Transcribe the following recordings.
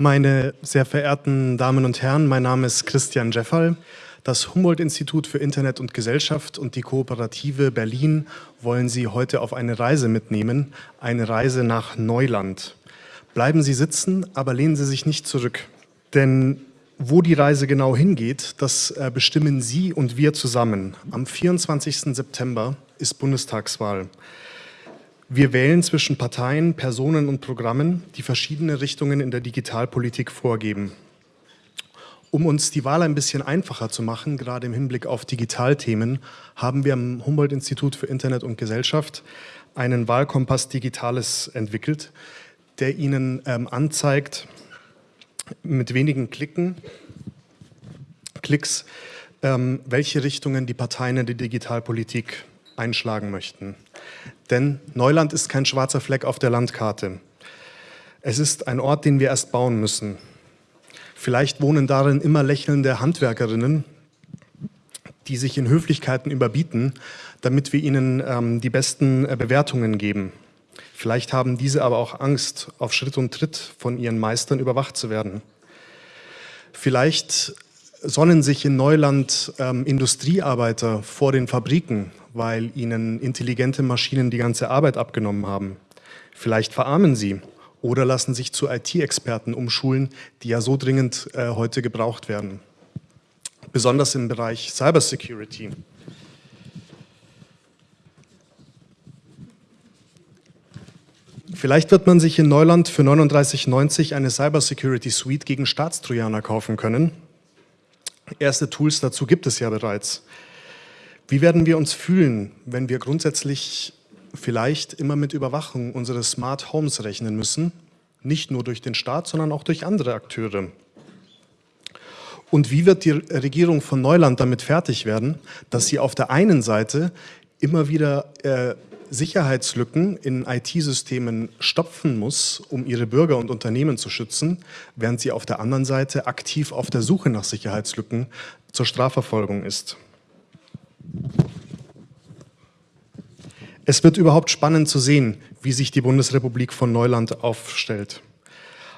Meine sehr verehrten Damen und Herren, mein Name ist Christian Jeffal. Das Humboldt-Institut für Internet und Gesellschaft und die Kooperative Berlin wollen Sie heute auf eine Reise mitnehmen, eine Reise nach Neuland. Bleiben Sie sitzen, aber lehnen Sie sich nicht zurück. Denn wo die Reise genau hingeht, das äh, bestimmen Sie und wir zusammen. Am 24. September ist Bundestagswahl. Wir wählen zwischen Parteien, Personen und Programmen, die verschiedene Richtungen in der Digitalpolitik vorgeben. Um uns die Wahl ein bisschen einfacher zu machen, gerade im Hinblick auf Digitalthemen, haben wir am Humboldt-Institut für Internet und Gesellschaft einen Wahlkompass Digitales entwickelt, der Ihnen ähm, anzeigt, mit wenigen Klicken, Klicks, ähm, welche Richtungen die Parteien in der Digitalpolitik einschlagen möchten. Denn Neuland ist kein schwarzer Fleck auf der Landkarte. Es ist ein Ort, den wir erst bauen müssen. Vielleicht wohnen darin immer lächelnde Handwerkerinnen, die sich in Höflichkeiten überbieten, damit wir ihnen ähm, die besten äh, Bewertungen geben. Vielleicht haben diese aber auch Angst, auf Schritt und Tritt von ihren Meistern überwacht zu werden. Vielleicht sonnen sich in Neuland ähm, Industriearbeiter vor den Fabriken, weil ihnen intelligente Maschinen die ganze Arbeit abgenommen haben. Vielleicht verarmen sie oder lassen sich zu IT-Experten umschulen, die ja so dringend äh, heute gebraucht werden. Besonders im Bereich Cybersecurity. Vielleicht wird man sich in Neuland für 39,90 eine Cybersecurity Suite gegen Staatstrojaner kaufen können. Erste Tools dazu gibt es ja bereits. Wie werden wir uns fühlen, wenn wir grundsätzlich vielleicht immer mit Überwachung unseres Smart Homes rechnen müssen? Nicht nur durch den Staat, sondern auch durch andere Akteure. Und wie wird die Regierung von Neuland damit fertig werden, dass sie auf der einen Seite immer wieder äh, Sicherheitslücken in IT-Systemen stopfen muss, um ihre Bürger und Unternehmen zu schützen, während sie auf der anderen Seite aktiv auf der Suche nach Sicherheitslücken zur Strafverfolgung ist. Es wird überhaupt spannend zu sehen, wie sich die Bundesrepublik von Neuland aufstellt.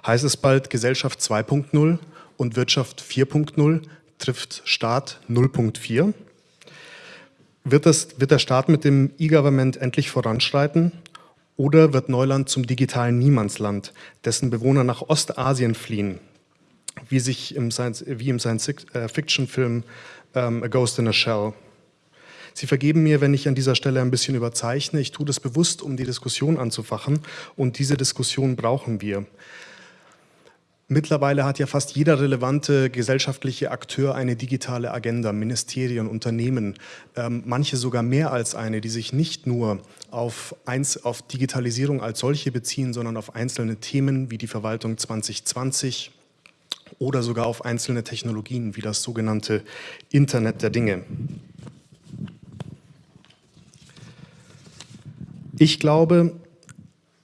Heißt es bald Gesellschaft 2.0 und Wirtschaft 4.0 trifft Staat 0.4? Wird, wird der Staat mit dem E-Government endlich voranschreiten oder wird Neuland zum digitalen Niemandsland, dessen Bewohner nach Ostasien fliehen, wie, sich im Science, wie im Science-Fiction-Film ähm, A Ghost in a Shell? Sie vergeben mir, wenn ich an dieser Stelle ein bisschen überzeichne. Ich tue das bewusst, um die Diskussion anzufachen und diese Diskussion brauchen wir. Mittlerweile hat ja fast jeder relevante gesellschaftliche Akteur eine digitale Agenda, Ministerien, Unternehmen, ähm, manche sogar mehr als eine, die sich nicht nur auf, eins, auf Digitalisierung als solche beziehen, sondern auf einzelne Themen wie die Verwaltung 2020 oder sogar auf einzelne Technologien wie das sogenannte Internet der Dinge. Ich glaube,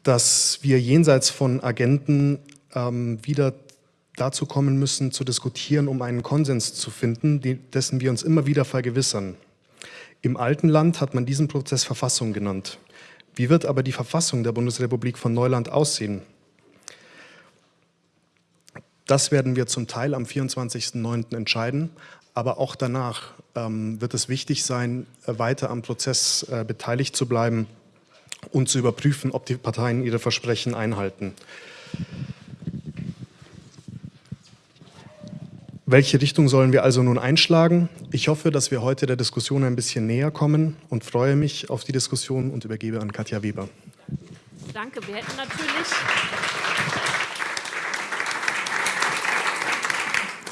dass wir jenseits von Agenten ähm, wieder dazu kommen müssen, zu diskutieren, um einen Konsens zu finden, dessen wir uns immer wieder vergewissern. Im alten Land hat man diesen Prozess Verfassung genannt. Wie wird aber die Verfassung der Bundesrepublik von Neuland aussehen? Das werden wir zum Teil am 24.09. entscheiden, aber auch danach ähm, wird es wichtig sein, weiter am Prozess äh, beteiligt zu bleiben und zu überprüfen, ob die Parteien ihre Versprechen einhalten. Welche Richtung sollen wir also nun einschlagen? Ich hoffe, dass wir heute der Diskussion ein bisschen näher kommen und freue mich auf die Diskussion und übergebe an Katja Weber. Danke. Wir hätten natürlich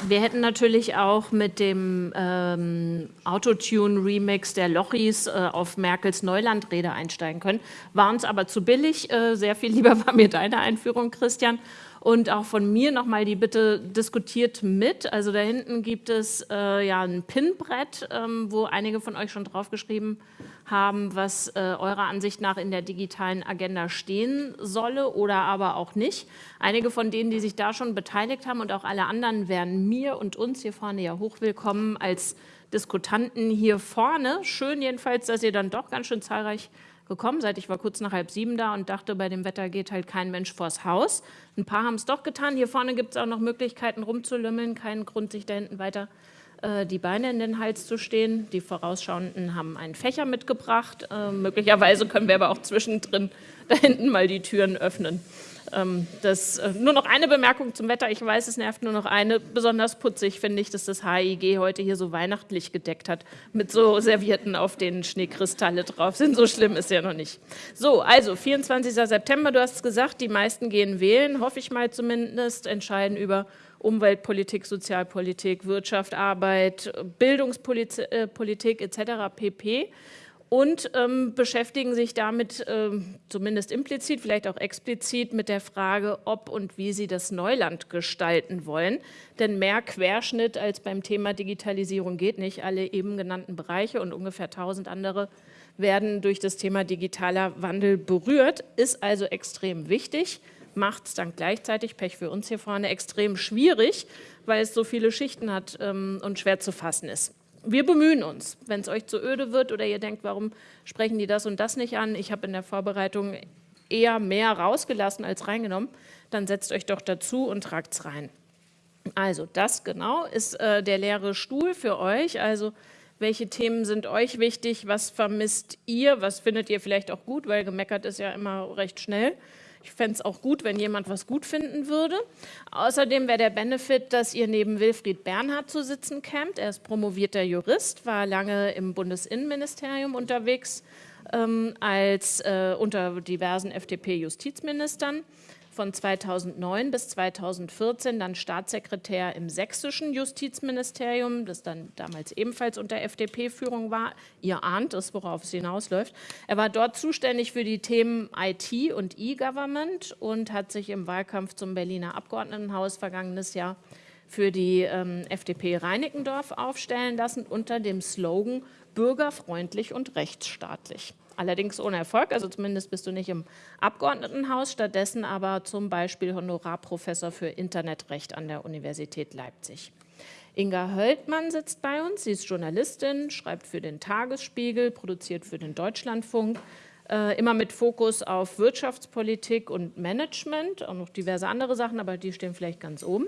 Wir hätten natürlich auch mit dem ähm, Autotune-Remix der Lochis äh, auf Merkels Neulandrede einsteigen können, war uns aber zu billig. Äh, sehr viel lieber war mir deine Einführung, Christian. Und auch von mir nochmal die Bitte, diskutiert mit. Also da hinten gibt es äh, ja ein Pinbrett, ähm, wo einige von euch schon draufgeschrieben haben, was äh, eurer Ansicht nach in der digitalen Agenda stehen solle oder aber auch nicht. Einige von denen, die sich da schon beteiligt haben und auch alle anderen wären mir und uns hier vorne ja hochwillkommen als Diskutanten hier vorne. Schön jedenfalls, dass ihr dann doch ganz schön zahlreich gekommen seid. Ich war kurz nach halb sieben da und dachte, bei dem Wetter geht halt kein Mensch vors Haus. Ein paar haben es doch getan. Hier vorne gibt es auch noch Möglichkeiten rumzulümmeln. Kein Grund, sich da hinten weiter äh, die Beine in den Hals zu stehen. Die Vorausschauenden haben einen Fächer mitgebracht. Äh, möglicherweise können wir aber auch zwischendrin da hinten mal die Türen öffnen. Ähm, das, äh, nur noch eine Bemerkung zum Wetter. Ich weiß, es nervt nur noch eine. Besonders putzig finde ich, dass das HIG heute hier so weihnachtlich gedeckt hat. Mit so Servietten, auf denen Schneekristalle drauf sind. So schlimm ist ja noch nicht. So, also 24. September, du hast es gesagt, die meisten gehen wählen, hoffe ich mal zumindest, entscheiden über Umweltpolitik, Sozialpolitik, Wirtschaft, Arbeit, Bildungspolitik etc. pp und ähm, beschäftigen sich damit ähm, zumindest implizit, vielleicht auch explizit mit der Frage, ob und wie sie das Neuland gestalten wollen. Denn mehr Querschnitt als beim Thema Digitalisierung geht nicht. Alle eben genannten Bereiche und ungefähr tausend andere werden durch das Thema digitaler Wandel berührt, ist also extrem wichtig macht es dann gleichzeitig, Pech für uns hier vorne, extrem schwierig, weil es so viele Schichten hat ähm, und schwer zu fassen ist. Wir bemühen uns. Wenn es euch zu öde wird oder ihr denkt, warum sprechen die das und das nicht an, ich habe in der Vorbereitung eher mehr rausgelassen als reingenommen, dann setzt euch doch dazu und tragt es rein. Also das genau ist äh, der leere Stuhl für euch. Also welche Themen sind euch wichtig, was vermisst ihr, was findet ihr vielleicht auch gut, weil gemeckert ist ja immer recht schnell. Ich fände es auch gut, wenn jemand was gut finden würde. Außerdem wäre der Benefit, dass ihr neben Wilfried Bernhard zu sitzen kämt. Er ist promovierter Jurist, war lange im Bundesinnenministerium unterwegs ähm, als äh, unter diversen FDP-Justizministern von 2009 bis 2014 dann Staatssekretär im sächsischen Justizministerium, das dann damals ebenfalls unter FDP-Führung war. Ihr ahnt es, worauf es hinausläuft. Er war dort zuständig für die Themen IT und E-Government und hat sich im Wahlkampf zum Berliner Abgeordnetenhaus vergangenes Jahr für die ähm, FDP Reinickendorf aufstellen lassen unter dem Slogan bürgerfreundlich und rechtsstaatlich allerdings ohne Erfolg, also zumindest bist du nicht im Abgeordnetenhaus, stattdessen aber zum Beispiel Honorarprofessor für Internetrecht an der Universität Leipzig. Inga Höldmann sitzt bei uns, sie ist Journalistin, schreibt für den Tagesspiegel, produziert für den Deutschlandfunk, äh, immer mit Fokus auf Wirtschaftspolitik und Management, auch noch diverse andere Sachen, aber die stehen vielleicht ganz oben.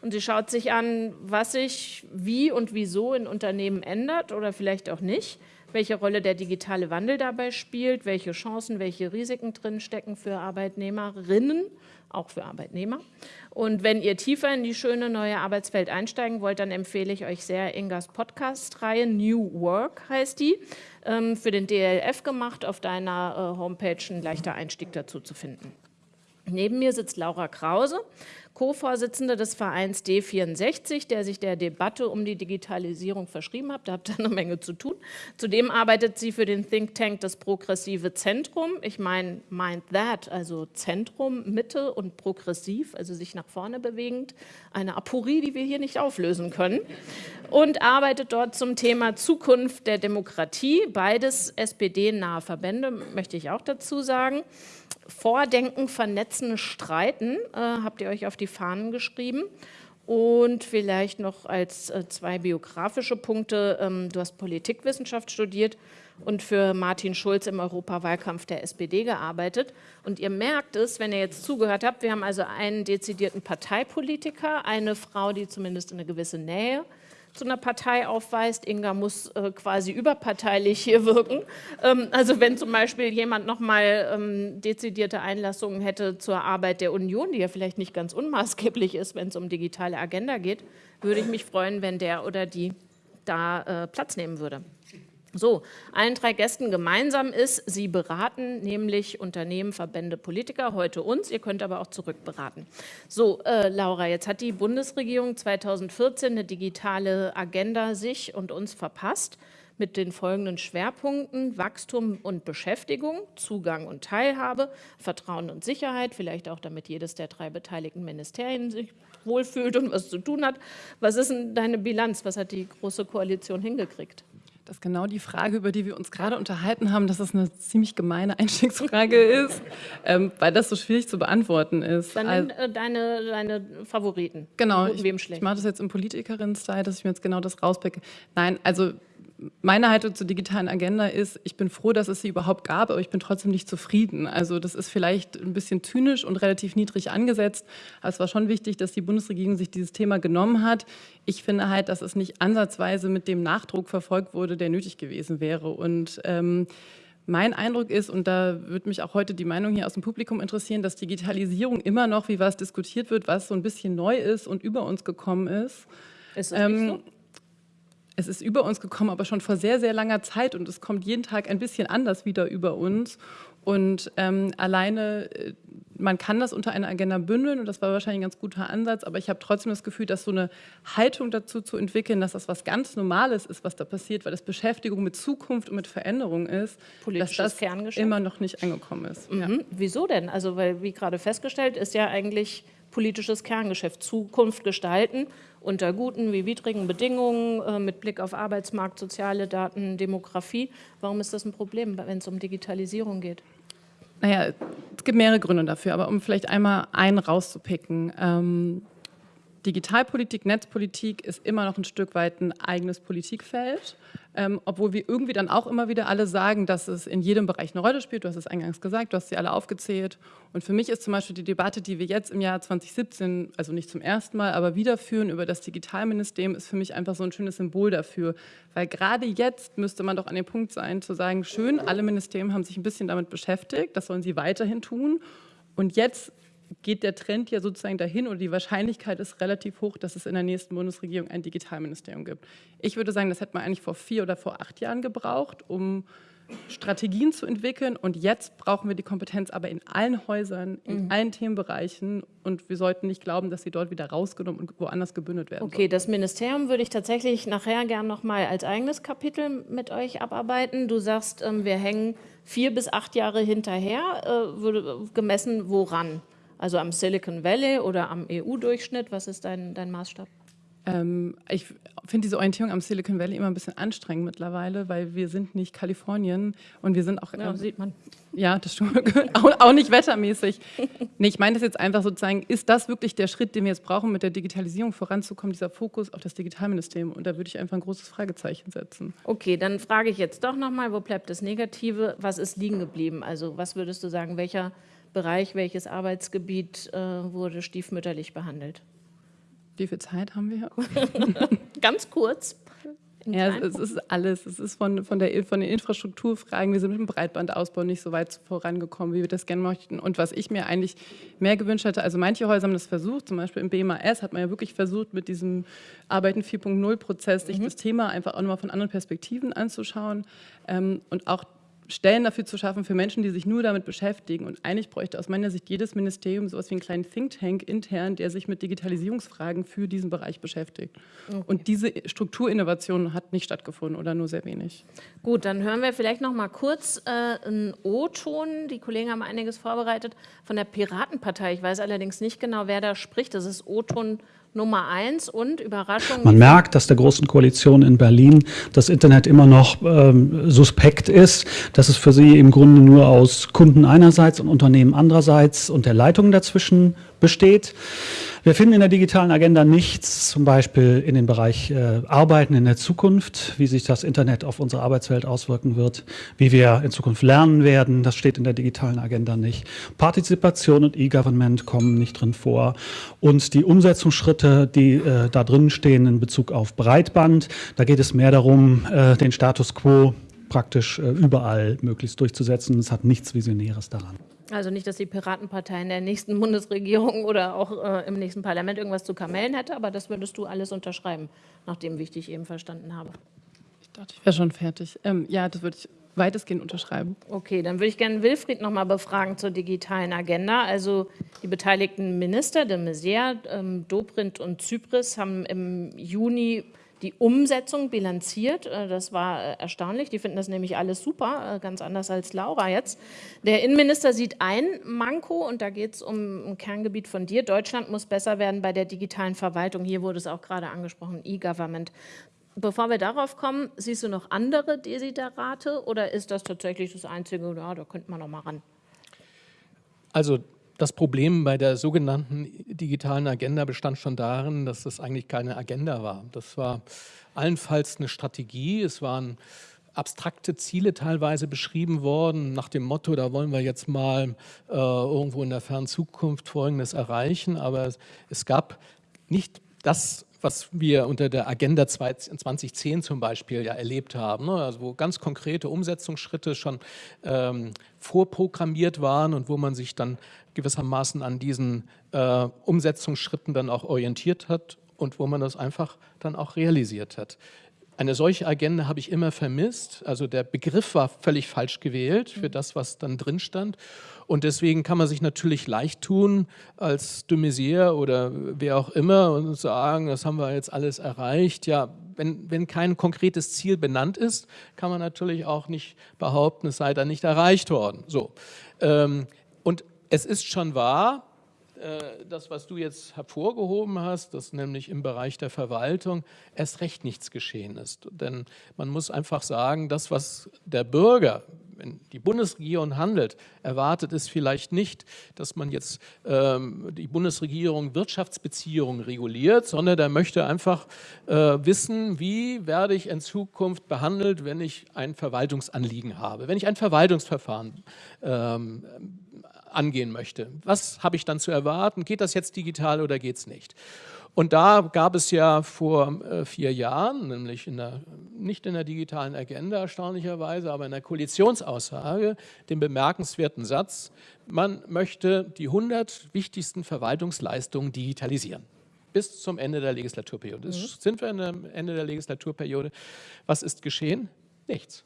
Und sie schaut sich an, was sich wie und wieso in Unternehmen ändert oder vielleicht auch nicht welche Rolle der digitale Wandel dabei spielt, welche Chancen, welche Risiken drinstecken für Arbeitnehmerinnen, auch für Arbeitnehmer. Und wenn ihr tiefer in die schöne neue Arbeitswelt einsteigen wollt, dann empfehle ich euch sehr Ingas Podcast-Reihe, New Work heißt die, ähm, für den DLF gemacht, auf deiner äh, Homepage ein leichter Einstieg dazu zu finden. Neben mir sitzt Laura Krause, Co-Vorsitzende des Vereins D64, der sich der Debatte um die Digitalisierung verschrieben hat. Da habt ihr eine Menge zu tun. Zudem arbeitet sie für den Think Tank das Progressive Zentrum. Ich meine, mind that, also Zentrum, Mitte und progressiv, also sich nach vorne bewegend. Eine Aporie, die wir hier nicht auflösen können. Und arbeitet dort zum Thema Zukunft der Demokratie. Beides SPD-nahe Verbände, möchte ich auch dazu sagen. Vordenken, Vernetzen, Streiten äh, habt ihr euch auf die Fahnen geschrieben. Und vielleicht noch als äh, zwei biografische Punkte. Ähm, du hast Politikwissenschaft studiert und für Martin Schulz im Europawahlkampf der SPD gearbeitet. Und ihr merkt es, wenn ihr jetzt zugehört habt, wir haben also einen dezidierten Parteipolitiker, eine Frau, die zumindest eine gewisse Nähe zu einer Partei aufweist. Inga muss äh, quasi überparteilich hier wirken. Ähm, also wenn zum Beispiel jemand nochmal ähm, dezidierte Einlassungen hätte zur Arbeit der Union, die ja vielleicht nicht ganz unmaßgeblich ist, wenn es um digitale Agenda geht, würde ich mich freuen, wenn der oder die da äh, Platz nehmen würde. So, allen drei Gästen gemeinsam ist, sie beraten nämlich Unternehmen, Verbände, Politiker, heute uns, ihr könnt aber auch zurückberaten. So, äh, Laura, jetzt hat die Bundesregierung 2014 eine digitale Agenda sich und uns verpasst mit den folgenden Schwerpunkten Wachstum und Beschäftigung, Zugang und Teilhabe, Vertrauen und Sicherheit, vielleicht auch damit jedes der drei beteiligten Ministerien sich wohlfühlt und was zu tun hat. Was ist denn deine Bilanz? Was hat die Große Koalition hingekriegt? Das ist genau die Frage, über die wir uns gerade unterhalten haben, dass es eine ziemlich gemeine Einstiegsfrage ist, ähm, weil das so schwierig zu beantworten ist. Dann also, äh, deine, deine Favoriten. Genau, ich, ich mache das jetzt im Politikerin-Style, dass ich mir jetzt genau das rauspicke. Nein, also meine Haltung zur digitalen Agenda ist, ich bin froh, dass es sie überhaupt gab, aber ich bin trotzdem nicht zufrieden. Also das ist vielleicht ein bisschen zynisch und relativ niedrig angesetzt, aber es war schon wichtig, dass die Bundesregierung sich dieses Thema genommen hat. Ich finde halt, dass es nicht ansatzweise mit dem Nachdruck verfolgt wurde, der nötig gewesen wäre. Und ähm, mein Eindruck ist, und da würde mich auch heute die Meinung hier aus dem Publikum interessieren, dass Digitalisierung immer noch, wie was diskutiert wird, was so ein bisschen neu ist und über uns gekommen ist. Ist das ähm, so? Es ist über uns gekommen, aber schon vor sehr, sehr langer Zeit und es kommt jeden Tag ein bisschen anders wieder über uns. Und ähm, alleine, äh, man kann das unter einer Agenda bündeln und das war wahrscheinlich ein ganz guter Ansatz, aber ich habe trotzdem das Gefühl, dass so eine Haltung dazu zu entwickeln, dass das was ganz Normales ist, was da passiert, weil das Beschäftigung mit Zukunft und mit Veränderung ist, dass das immer noch nicht angekommen ist. Mhm. Ja. Wieso denn? Also weil, wie gerade festgestellt, ist ja eigentlich politisches Kerngeschäft, Zukunft gestalten unter guten wie widrigen Bedingungen äh, mit Blick auf Arbeitsmarkt, soziale Daten, Demografie. Warum ist das ein Problem, wenn es um Digitalisierung geht? Naja, es gibt mehrere Gründe dafür, aber um vielleicht einmal einen rauszupicken. Ähm, Digitalpolitik, Netzpolitik ist immer noch ein Stück weit ein eigenes Politikfeld, ähm, obwohl wir irgendwie dann auch immer wieder alle sagen, dass es in jedem Bereich eine Rolle spielt. Du hast es eingangs gesagt, du hast sie alle aufgezählt. Und für mich ist zum Beispiel die Debatte, die wir jetzt im Jahr 2017, also nicht zum ersten Mal, aber wieder führen über das Digitalministerium, ist für mich einfach so ein schönes Symbol dafür. Weil gerade jetzt müsste man doch an dem Punkt sein, zu sagen, schön, alle Ministerien haben sich ein bisschen damit beschäftigt, das sollen sie weiterhin tun. Und jetzt geht der Trend ja sozusagen dahin oder die Wahrscheinlichkeit ist relativ hoch, dass es in der nächsten Bundesregierung ein Digitalministerium gibt. Ich würde sagen, das hätte man eigentlich vor vier oder vor acht Jahren gebraucht, um Strategien zu entwickeln. Und jetzt brauchen wir die Kompetenz aber in allen Häusern, in mhm. allen Themenbereichen. Und wir sollten nicht glauben, dass sie dort wieder rausgenommen und woanders gebündelt werden. Okay, soll. das Ministerium würde ich tatsächlich nachher gern nochmal als eigenes Kapitel mit euch abarbeiten. Du sagst, ähm, wir hängen vier bis acht Jahre hinterher, äh, gemessen woran? Also am Silicon Valley oder am EU-Durchschnitt? Was ist dein, dein Maßstab? Ähm, ich finde diese Orientierung am Silicon Valley immer ein bisschen anstrengend mittlerweile, weil wir sind nicht Kalifornien und wir sind auch... Ja, äh, sieht man. Ja, das stimmt. auch, auch nicht wettermäßig. nee, ich meine das jetzt einfach sozusagen, ist das wirklich der Schritt, den wir jetzt brauchen, mit der Digitalisierung voranzukommen, dieser Fokus auf das Digitalministerium? Und da würde ich einfach ein großes Fragezeichen setzen. Okay, dann frage ich jetzt doch nochmal, wo bleibt das Negative? Was ist liegen geblieben? Also was würdest du sagen, welcher Bereich, welches Arbeitsgebiet äh, wurde stiefmütterlich behandelt? Wie viel Zeit haben wir? Ganz kurz. Ja, es, es, ist alles. Es ist von, von, der, von den Infrastrukturfragen, wir sind mit dem Breitbandausbau nicht so weit vorangekommen, wie wir das gerne möchten. Und was ich mir eigentlich mehr gewünscht hätte, also manche Häuser haben das versucht, zum Beispiel im BMAS hat man ja wirklich versucht, mit diesem Arbeiten 4.0-Prozess sich mhm. das Thema einfach auch nochmal von anderen Perspektiven anzuschauen. Ähm, und auch Stellen dafür zu schaffen für Menschen, die sich nur damit beschäftigen. Und eigentlich bräuchte aus meiner Sicht jedes Ministerium so etwas wie einen kleinen Think Tank intern, der sich mit Digitalisierungsfragen für diesen Bereich beschäftigt. Okay. Und diese Strukturinnovation hat nicht stattgefunden oder nur sehr wenig. Gut, dann hören wir vielleicht noch mal kurz äh, einen O-Ton. Die Kollegen haben einiges vorbereitet von der Piratenpartei. Ich weiß allerdings nicht genau, wer da spricht. Das ist O-Ton Nummer eins und Überraschung. Man merkt, dass der Großen Koalition in Berlin das Internet immer noch ähm, suspekt ist, dass es für sie im Grunde nur aus Kunden einerseits und Unternehmen andererseits und der Leitung dazwischen besteht. Wir finden in der digitalen Agenda nichts, zum Beispiel in dem Bereich äh, Arbeiten in der Zukunft, wie sich das Internet auf unsere Arbeitswelt auswirken wird, wie wir in Zukunft lernen werden, das steht in der digitalen Agenda nicht. Partizipation und E-Government kommen nicht drin vor. Und die Umsetzungsschritte, die äh, da drin stehen in Bezug auf Breitband, da geht es mehr darum, äh, den Status quo praktisch äh, überall möglichst durchzusetzen. Es hat nichts Visionäres daran. Also nicht, dass die Piratenpartei in der nächsten Bundesregierung oder auch äh, im nächsten Parlament irgendwas zu kamellen hätte, aber das würdest du alles unterschreiben, nachdem wie ich dich eben verstanden habe. Ich dachte, ich wäre schon fertig. Ähm, ja, das würde ich weitestgehend unterschreiben. Okay, dann würde ich gerne Wilfried noch mal befragen zur digitalen Agenda. Also die beteiligten Minister, de Maizière, ähm, Dobrindt und Zypris, haben im Juni die Umsetzung bilanziert. Äh, das war äh, erstaunlich. Die finden das nämlich alles super, äh, ganz anders als Laura jetzt. Der Innenminister sieht ein Manko und da geht es um ein Kerngebiet von dir. Deutschland muss besser werden bei der digitalen Verwaltung. Hier wurde es auch gerade angesprochen, E-Government. Bevor wir darauf kommen, siehst du noch andere Desiderate oder ist das tatsächlich das Einzige, ja, da könnte man noch mal ran? Also das Problem bei der sogenannten digitalen Agenda bestand schon darin, dass es eigentlich keine Agenda war. Das war allenfalls eine Strategie, es waren abstrakte Ziele teilweise beschrieben worden, nach dem Motto, da wollen wir jetzt mal äh, irgendwo in der fernen Zukunft Folgendes erreichen, aber es gab nicht das was wir unter der Agenda 2010 zum Beispiel ja erlebt haben, ne? also wo ganz konkrete Umsetzungsschritte schon ähm, vorprogrammiert waren und wo man sich dann gewissermaßen an diesen äh, Umsetzungsschritten dann auch orientiert hat und wo man das einfach dann auch realisiert hat. Eine solche Agenda habe ich immer vermisst. Also der Begriff war völlig falsch gewählt für das, was dann drin stand. Und deswegen kann man sich natürlich leicht tun als de Maizière oder wer auch immer und sagen, das haben wir jetzt alles erreicht. Ja, wenn, wenn kein konkretes Ziel benannt ist, kann man natürlich auch nicht behaupten, es sei dann nicht erreicht worden. So. Ähm, und es ist schon wahr, äh, das, was du jetzt hervorgehoben hast, dass nämlich im Bereich der Verwaltung erst recht nichts geschehen ist. Denn man muss einfach sagen, das, was der Bürger, wenn die Bundesregierung handelt, erwartet es vielleicht nicht, dass man jetzt ähm, die Bundesregierung Wirtschaftsbeziehungen reguliert, sondern der möchte einfach äh, wissen, wie werde ich in Zukunft behandelt, wenn ich ein Verwaltungsanliegen habe, wenn ich ein Verwaltungsverfahren ähm, angehen möchte. Was habe ich dann zu erwarten? Geht das jetzt digital oder geht es nicht? Und da gab es ja vor äh, vier Jahren, nämlich in der, nicht in der digitalen Agenda erstaunlicherweise, aber in der Koalitionsaussage, den bemerkenswerten Satz, man möchte die 100 wichtigsten Verwaltungsleistungen digitalisieren bis zum Ende der Legislaturperiode. Mhm. Sind wir am Ende der Legislaturperiode? Was ist geschehen? Nichts.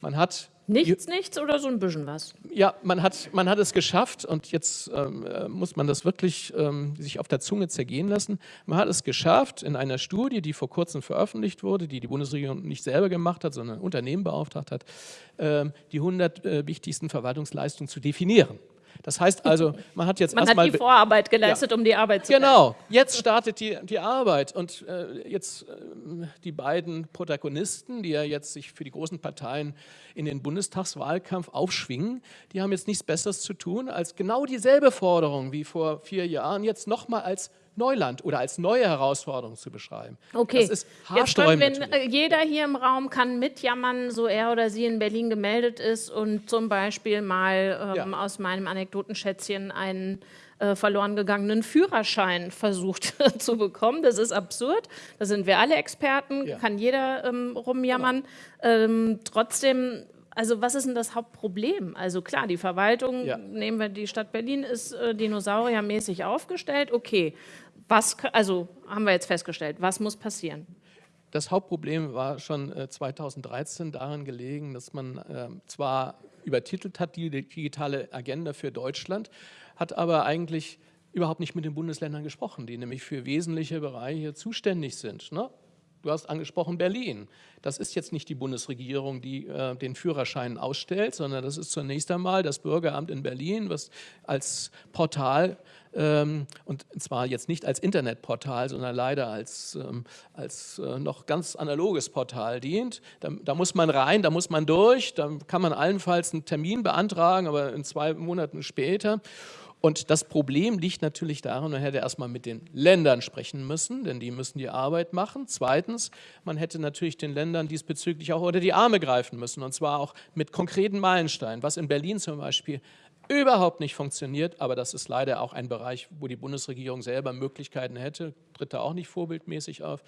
Man hat Nichts, nichts oder so ein bisschen was? Ja, man hat, man hat es geschafft und jetzt ähm, äh, muss man das wirklich ähm, sich auf der Zunge zergehen lassen. Man hat es geschafft, in einer Studie, die vor kurzem veröffentlicht wurde, die die Bundesregierung nicht selber gemacht hat, sondern ein Unternehmen beauftragt hat, ähm, die 100 äh, wichtigsten Verwaltungsleistungen zu definieren. Das heißt also, man hat jetzt erstmal... Man hat die Vorarbeit geleistet, ja. um die Arbeit zu Genau, jetzt startet die, die Arbeit. Und äh, jetzt äh, die beiden Protagonisten, die ja jetzt sich für die großen Parteien in den Bundestagswahlkampf aufschwingen, die haben jetzt nichts Besseres zu tun, als genau dieselbe Forderung wie vor vier Jahren jetzt nochmal als Neuland oder als neue Herausforderung zu beschreiben. Okay, das ist Jetzt können wir, äh, jeder hier im Raum kann mitjammern, so er oder sie in Berlin gemeldet ist und zum Beispiel mal ähm, ja. aus meinem Anekdotenschätzchen einen äh, verloren gegangenen Führerschein versucht zu bekommen. Das ist absurd. Da sind wir alle Experten, ja. kann jeder ähm, rumjammern. Genau. Ähm, trotzdem also was ist denn das Hauptproblem? Also klar, die Verwaltung, ja. nehmen wir die Stadt Berlin, ist äh, dinosauriermäßig aufgestellt. Okay, was, also haben wir jetzt festgestellt, was muss passieren? Das Hauptproblem war schon äh, 2013 daran gelegen, dass man äh, zwar übertitelt hat, die digitale Agenda für Deutschland, hat aber eigentlich überhaupt nicht mit den Bundesländern gesprochen, die nämlich für wesentliche Bereiche zuständig sind. Ne? Du hast angesprochen Berlin. Das ist jetzt nicht die Bundesregierung, die äh, den Führerschein ausstellt, sondern das ist zunächst einmal das Bürgeramt in Berlin, was als Portal ähm, und zwar jetzt nicht als Internetportal, sondern leider als, ähm, als äh, noch ganz analoges Portal dient. Da, da, muss man rein, da muss man durch, da kann man allenfalls einen Termin beantragen, aber in zwei Monaten später. Und das Problem liegt natürlich darin, man hätte erstmal mit den Ländern sprechen müssen, denn die müssen die Arbeit machen. Zweitens, man hätte natürlich den Ländern diesbezüglich auch unter die Arme greifen müssen, und zwar auch mit konkreten Meilensteinen, was in Berlin zum Beispiel überhaupt nicht funktioniert, aber das ist leider auch ein Bereich, wo die Bundesregierung selber Möglichkeiten hätte, tritt da auch nicht vorbildmäßig auf.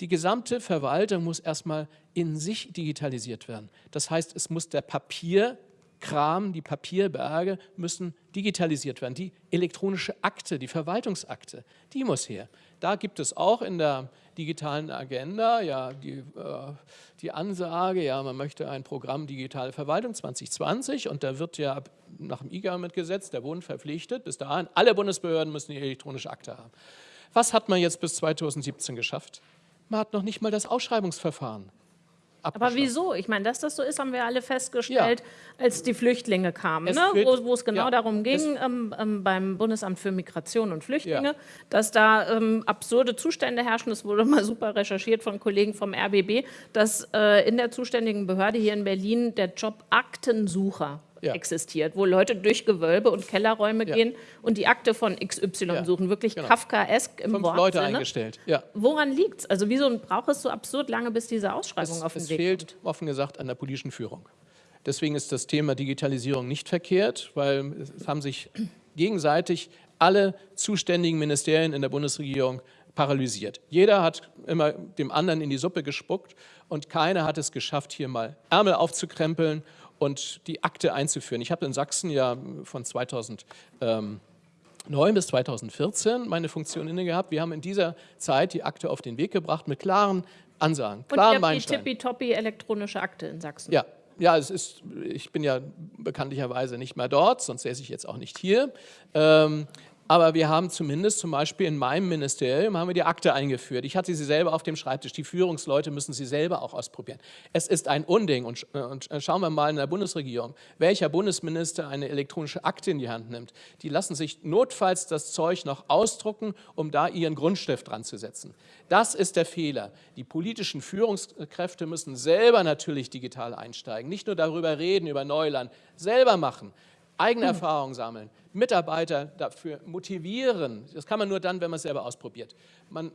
Die gesamte Verwaltung muss erstmal in sich digitalisiert werden. Das heißt, es muss der Papier Kram, die Papierberge müssen digitalisiert werden. Die elektronische Akte, die Verwaltungsakte, die muss her. Da gibt es auch in der digitalen Agenda ja die, äh, die Ansage, ja, man möchte ein Programm Digitale Verwaltung 2020 und da wird ja nach dem IGAMIT-Gesetz der Bund verpflichtet, bis dahin, alle Bundesbehörden müssen die elektronische Akte haben. Was hat man jetzt bis 2017 geschafft? Man hat noch nicht mal das Ausschreibungsverfahren aber wieso? Ich meine, dass das so ist, haben wir alle festgestellt, ja. als die Flüchtlinge kamen, ne? wo, wo, es genau ja. darum ging, ähm, ähm, beim Bundesamt für Migration und Flüchtlinge, ja. dass da ähm, absurde Zustände herrschen. Das wurde mal super recherchiert von Kollegen vom RBB, dass äh, in der zuständigen Behörde hier in Berlin der Job Aktensucher ja. existiert, wo Leute durch Gewölbe und Kellerräume ja. gehen und die Akte von XY ja. suchen. Wirklich genau. Kafkaesk im Fünf Wortsinne. Leute eingestellt. Ja. Woran liegt es? Also wieso braucht es so absurd lange, bis diese Ausschreibung es, auf den es Weg fehlt, kommt? offen gesagt, an der politischen Führung. Deswegen ist das Thema Digitalisierung nicht verkehrt, weil es haben sich gegenseitig alle zuständigen Ministerien in der Bundesregierung paralysiert. Jeder hat immer dem anderen in die Suppe gespuckt und keiner hat es geschafft, hier mal Ärmel aufzukrempeln und die Akte einzuführen. Ich habe in Sachsen ja von 2009 bis 2014 meine Funktion inne gehabt. Wir haben in dieser Zeit die Akte auf den Weg gebracht mit klaren Ansagen, klaren Und die tippitoppi elektronische Akte in Sachsen. Ja, ja, es ist, ich bin ja bekanntlicherweise nicht mehr dort, sonst säße ich jetzt auch nicht hier. Ähm, aber wir haben zumindest zum Beispiel in meinem Ministerium haben wir die Akte eingeführt. Ich hatte sie selber auf dem Schreibtisch. Die Führungsleute müssen sie selber auch ausprobieren. Es ist ein Unding. Und, und schauen wir mal in der Bundesregierung, welcher Bundesminister eine elektronische Akte in die Hand nimmt. Die lassen sich notfalls das Zeug noch ausdrucken, um da ihren Grundstift dran zu setzen. Das ist der Fehler. Die politischen Führungskräfte müssen selber natürlich digital einsteigen. Nicht nur darüber reden, über Neuland, selber machen eigene Erfahrungen sammeln, Mitarbeiter dafür motivieren. Das kann man nur dann, wenn man es selber ausprobiert. Man,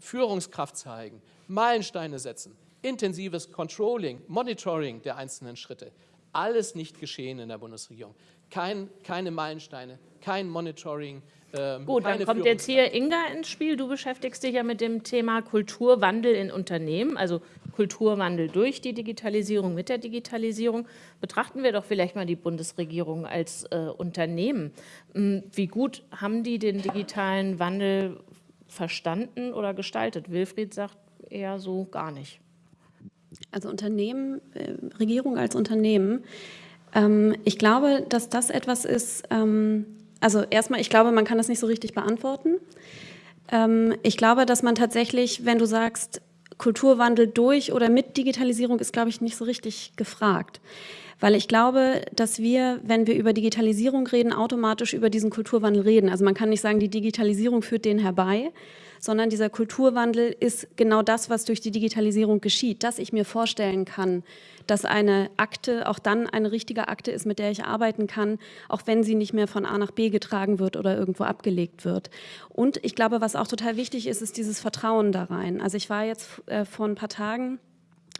Führungskraft zeigen, Meilensteine setzen, intensives Controlling, Monitoring der einzelnen Schritte. Alles nicht geschehen in der Bundesregierung. Kein, keine Meilensteine, kein Monitoring, ähm, Gut, dann kommt jetzt hier Inga ins Spiel. Du beschäftigst dich ja mit dem Thema Kulturwandel in Unternehmen, also Kulturwandel durch die Digitalisierung, mit der Digitalisierung. Betrachten wir doch vielleicht mal die Bundesregierung als äh, Unternehmen. Hm, wie gut haben die den digitalen Wandel verstanden oder gestaltet? Wilfried sagt eher so gar nicht. Also Unternehmen, äh, Regierung als Unternehmen. Ähm, ich glaube, dass das etwas ist, ähm, also erstmal, ich glaube, man kann das nicht so richtig beantworten. Ähm, ich glaube, dass man tatsächlich, wenn du sagst, Kulturwandel durch oder mit Digitalisierung ist, glaube ich, nicht so richtig gefragt. Weil ich glaube, dass wir, wenn wir über Digitalisierung reden, automatisch über diesen Kulturwandel reden. Also man kann nicht sagen, die Digitalisierung führt den herbei, sondern dieser Kulturwandel ist genau das, was durch die Digitalisierung geschieht, dass ich mir vorstellen kann, dass eine Akte auch dann eine richtige Akte ist, mit der ich arbeiten kann, auch wenn sie nicht mehr von A nach B getragen wird oder irgendwo abgelegt wird. Und ich glaube, was auch total wichtig ist, ist dieses Vertrauen da rein. Also ich war jetzt äh, vor ein paar Tagen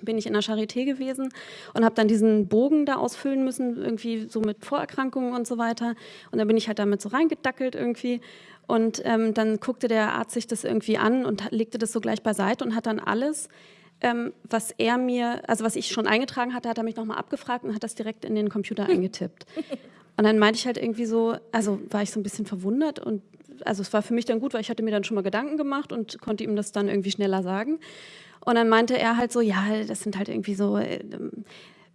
bin ich in der Charité gewesen und habe dann diesen Bogen da ausfüllen müssen, irgendwie so mit Vorerkrankungen und so weiter. Und dann bin ich halt damit so reingedackelt irgendwie. Und ähm, dann guckte der Arzt sich das irgendwie an und legte das so gleich beiseite und hat dann alles ähm, was er mir, also was ich schon eingetragen hatte, hat er mich nochmal abgefragt und hat das direkt in den Computer eingetippt. Und dann meinte ich halt irgendwie so, also war ich so ein bisschen verwundert und also es war für mich dann gut, weil ich hatte mir dann schon mal Gedanken gemacht und konnte ihm das dann irgendwie schneller sagen. Und dann meinte er halt so, ja, das sind halt irgendwie so, äh,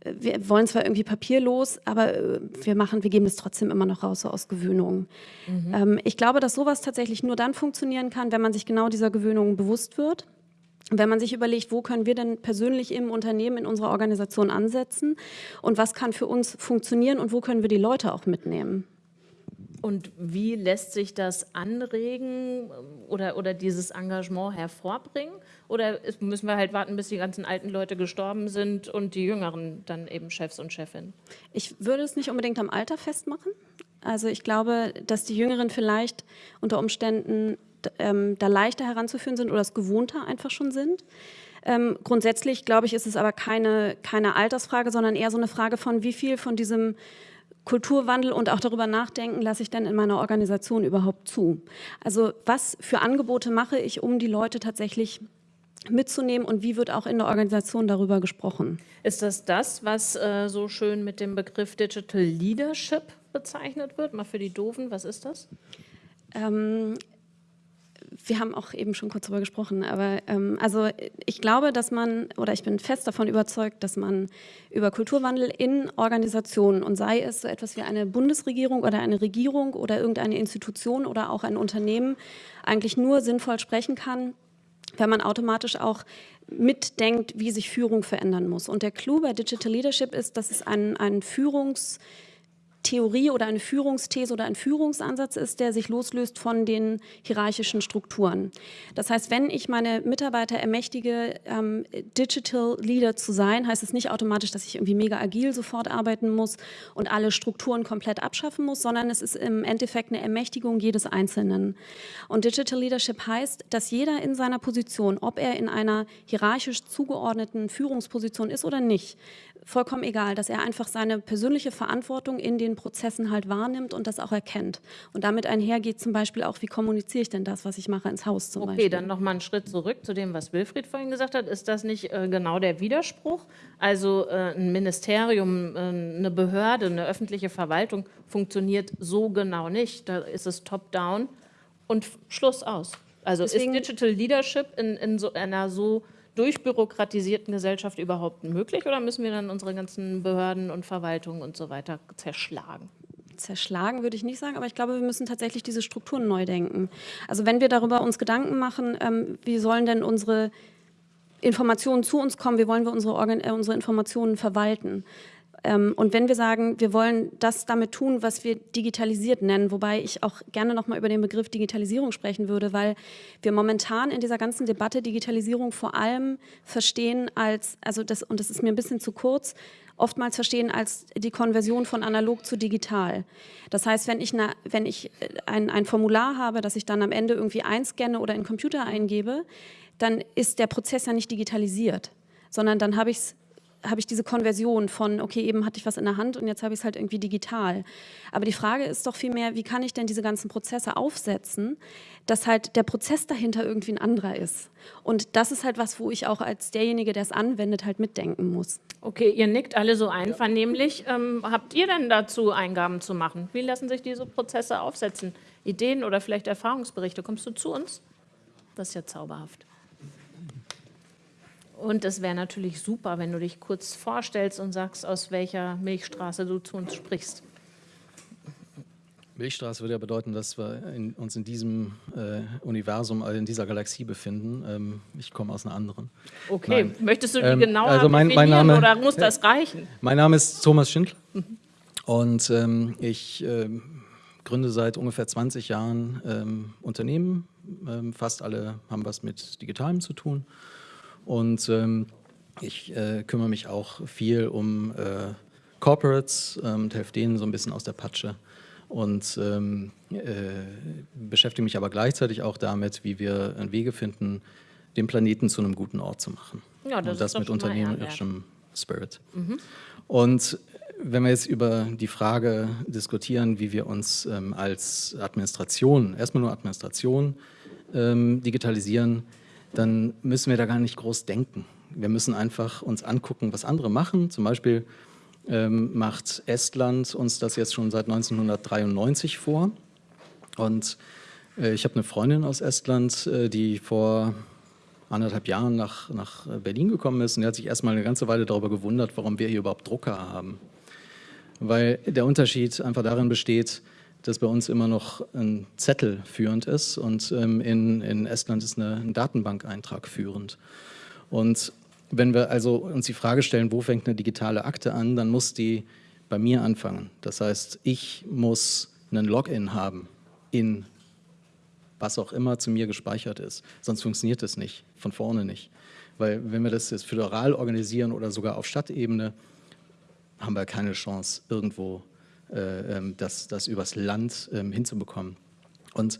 wir wollen zwar irgendwie papierlos, aber äh, wir machen, wir geben das trotzdem immer noch raus, so aus Gewöhnung. Mhm. Ähm, ich glaube, dass sowas tatsächlich nur dann funktionieren kann, wenn man sich genau dieser Gewöhnung bewusst wird wenn man sich überlegt, wo können wir denn persönlich im Unternehmen, in unserer Organisation ansetzen und was kann für uns funktionieren und wo können wir die Leute auch mitnehmen. Und wie lässt sich das anregen oder, oder dieses Engagement hervorbringen? Oder müssen wir halt warten, bis die ganzen alten Leute gestorben sind und die Jüngeren dann eben Chefs und Chefinnen? Ich würde es nicht unbedingt am Alter festmachen. Also ich glaube, dass die Jüngeren vielleicht unter Umständen ähm, da leichter heranzuführen sind oder das gewohnter einfach schon sind. Ähm, grundsätzlich, glaube ich, ist es aber keine, keine Altersfrage, sondern eher so eine Frage von, wie viel von diesem Kulturwandel und auch darüber nachdenken, lasse ich denn in meiner Organisation überhaupt zu? Also was für Angebote mache ich, um die Leute tatsächlich mitzunehmen und wie wird auch in der Organisation darüber gesprochen? Ist das das, was äh, so schön mit dem Begriff Digital Leadership bezeichnet wird? Mal für die Doofen, was ist das? Ähm, wir haben auch eben schon kurz darüber gesprochen, aber ähm, also ich glaube, dass man, oder ich bin fest davon überzeugt, dass man über Kulturwandel in Organisationen und sei es so etwas wie eine Bundesregierung oder eine Regierung oder irgendeine Institution oder auch ein Unternehmen eigentlich nur sinnvoll sprechen kann, wenn man automatisch auch mitdenkt, wie sich Führung verändern muss. Und der Clou bei Digital Leadership ist, dass es ein, ein Führungs- Theorie oder eine Führungsthese oder ein Führungsansatz ist, der sich loslöst von den hierarchischen Strukturen. Das heißt, wenn ich meine Mitarbeiter ermächtige, ähm, Digital Leader zu sein, heißt es nicht automatisch, dass ich irgendwie mega agil sofort arbeiten muss und alle Strukturen komplett abschaffen muss, sondern es ist im Endeffekt eine Ermächtigung jedes Einzelnen. Und Digital Leadership heißt, dass jeder in seiner Position, ob er in einer hierarchisch zugeordneten Führungsposition ist oder nicht, vollkommen egal, dass er einfach seine persönliche Verantwortung in den Prozessen halt wahrnimmt und das auch erkennt. Und damit einhergeht zum Beispiel auch, wie kommuniziere ich denn das, was ich mache, ins Haus zum okay, Beispiel. Okay, dann nochmal einen Schritt zurück zu dem, was Wilfried vorhin gesagt hat. Ist das nicht äh, genau der Widerspruch? Also äh, ein Ministerium, äh, eine Behörde, eine öffentliche Verwaltung funktioniert so genau nicht. Da ist es top-down und Schluss aus. Also Deswegen, ist Digital Leadership in, in so einer so durchbürokratisierten Gesellschaft überhaupt möglich oder müssen wir dann unsere ganzen Behörden und Verwaltungen und so weiter zerschlagen? Zerschlagen würde ich nicht sagen, aber ich glaube, wir müssen tatsächlich diese Strukturen neu denken. Also wenn wir darüber uns Gedanken machen, ähm, wie sollen denn unsere Informationen zu uns kommen, wie wollen wir unsere, Organ äh, unsere Informationen verwalten, und wenn wir sagen, wir wollen das damit tun, was wir digitalisiert nennen, wobei ich auch gerne nochmal über den Begriff Digitalisierung sprechen würde, weil wir momentan in dieser ganzen Debatte Digitalisierung vor allem verstehen als, also das, und das ist mir ein bisschen zu kurz, oftmals verstehen als die Konversion von analog zu digital. Das heißt, wenn ich, eine, wenn ich äh, ein, ein Formular habe, das ich dann am Ende irgendwie einscanne oder in den Computer eingebe, dann ist der Prozess ja nicht digitalisiert, sondern dann habe ich es habe ich diese Konversion von, okay, eben hatte ich was in der Hand und jetzt habe ich es halt irgendwie digital. Aber die Frage ist doch vielmehr, wie kann ich denn diese ganzen Prozesse aufsetzen, dass halt der Prozess dahinter irgendwie ein anderer ist. Und das ist halt was, wo ich auch als derjenige, der es anwendet, halt mitdenken muss. Okay, ihr nickt alle so einvernehmlich. Ähm, habt ihr denn dazu Eingaben zu machen? Wie lassen sich diese Prozesse aufsetzen? Ideen oder vielleicht Erfahrungsberichte? Kommst du zu uns? Das ist ja zauberhaft. Und es wäre natürlich super, wenn du dich kurz vorstellst und sagst, aus welcher Milchstraße du zu uns sprichst. Milchstraße würde ja bedeuten, dass wir in, uns in diesem äh, Universum, also in dieser Galaxie befinden. Ähm, ich komme aus einer anderen. Okay, Nein. möchtest du die ähm, genauer also mein, mein Name, oder muss das reichen? Mein Name ist Thomas Schindler mhm. und ähm, ich äh, gründe seit ungefähr 20 Jahren ähm, Unternehmen. Ähm, fast alle haben was mit Digitalem zu tun. Und ähm, ich äh, kümmere mich auch viel um äh, Corporates ähm, und helfe denen so ein bisschen aus der Patsche. Und ähm, äh, beschäftige mich aber gleichzeitig auch damit, wie wir Wege finden, den Planeten zu einem guten Ort zu machen. Ja, das und das mit unternehmerischem Spirit. Mhm. Und wenn wir jetzt über die Frage diskutieren, wie wir uns ähm, als Administration, erstmal nur Administration, ähm, digitalisieren, dann müssen wir da gar nicht groß denken. Wir müssen einfach uns angucken, was andere machen. Zum Beispiel ähm, macht Estland uns das jetzt schon seit 1993 vor. Und äh, ich habe eine Freundin aus Estland, äh, die vor anderthalb Jahren nach, nach Berlin gekommen ist und die hat sich erstmal eine ganze Weile darüber gewundert, warum wir hier überhaupt Drucker haben. Weil der Unterschied einfach darin besteht, dass bei uns immer noch ein Zettel führend ist und ähm, in, in Estland ist eine, ein Datenbankeintrag führend. Und wenn wir also uns die Frage stellen, wo fängt eine digitale Akte an, dann muss die bei mir anfangen. Das heißt, ich muss einen Login haben in was auch immer zu mir gespeichert ist. Sonst funktioniert das nicht, von vorne nicht. Weil wenn wir das jetzt föderal organisieren oder sogar auf Stadtebene, haben wir keine Chance, irgendwo das, das übers Land ähm, hinzubekommen. Und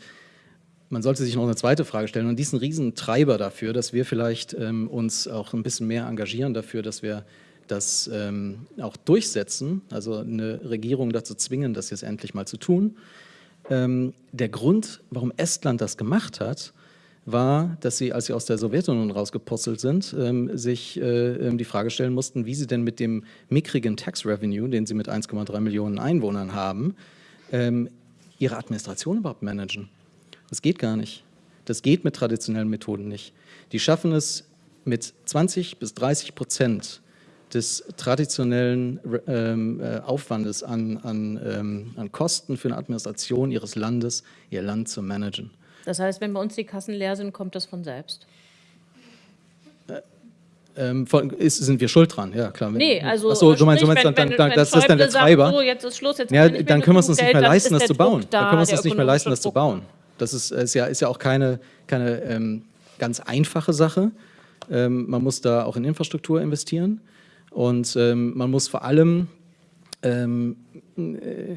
man sollte sich noch eine zweite Frage stellen und diesen Riesentreiber dafür, dass wir vielleicht ähm, uns auch ein bisschen mehr engagieren dafür, dass wir das ähm, auch durchsetzen, also eine Regierung dazu zwingen, das jetzt endlich mal zu tun. Ähm, der Grund, warum Estland das gemacht hat, war, dass sie, als sie aus der Sowjetunion rausgepuzzelt sind, ähm, sich äh, ähm, die Frage stellen mussten, wie sie denn mit dem mickrigen Tax Revenue, den sie mit 1,3 Millionen Einwohnern haben, ähm, ihre Administration überhaupt managen. Das geht gar nicht. Das geht mit traditionellen Methoden nicht. Die schaffen es mit 20 bis 30 Prozent des traditionellen ähm, äh, Aufwandes an, an, ähm, an Kosten für eine Administration ihres Landes, ihr Land zu managen. Das heißt, wenn bei uns die Kassen leer sind, kommt das von selbst? Ähm, von, ist, sind wir schuld dran? Ja, klar. Nee, also Achso, du meinst, du meinst wenn, dann, wenn, dann, wenn das ist dann der Treiber. Sagt, so, jetzt ist Schluss, jetzt ja, dann können wir es uns nicht mehr leisten, ist das zu bauen. Da, dann können wir uns der das nicht mehr leisten, das zu bauen. Das ist, ist, ja, ist ja auch keine, keine ähm, ganz einfache Sache. Ähm, man muss da auch in Infrastruktur investieren und ähm, man muss vor allem ähm, äh,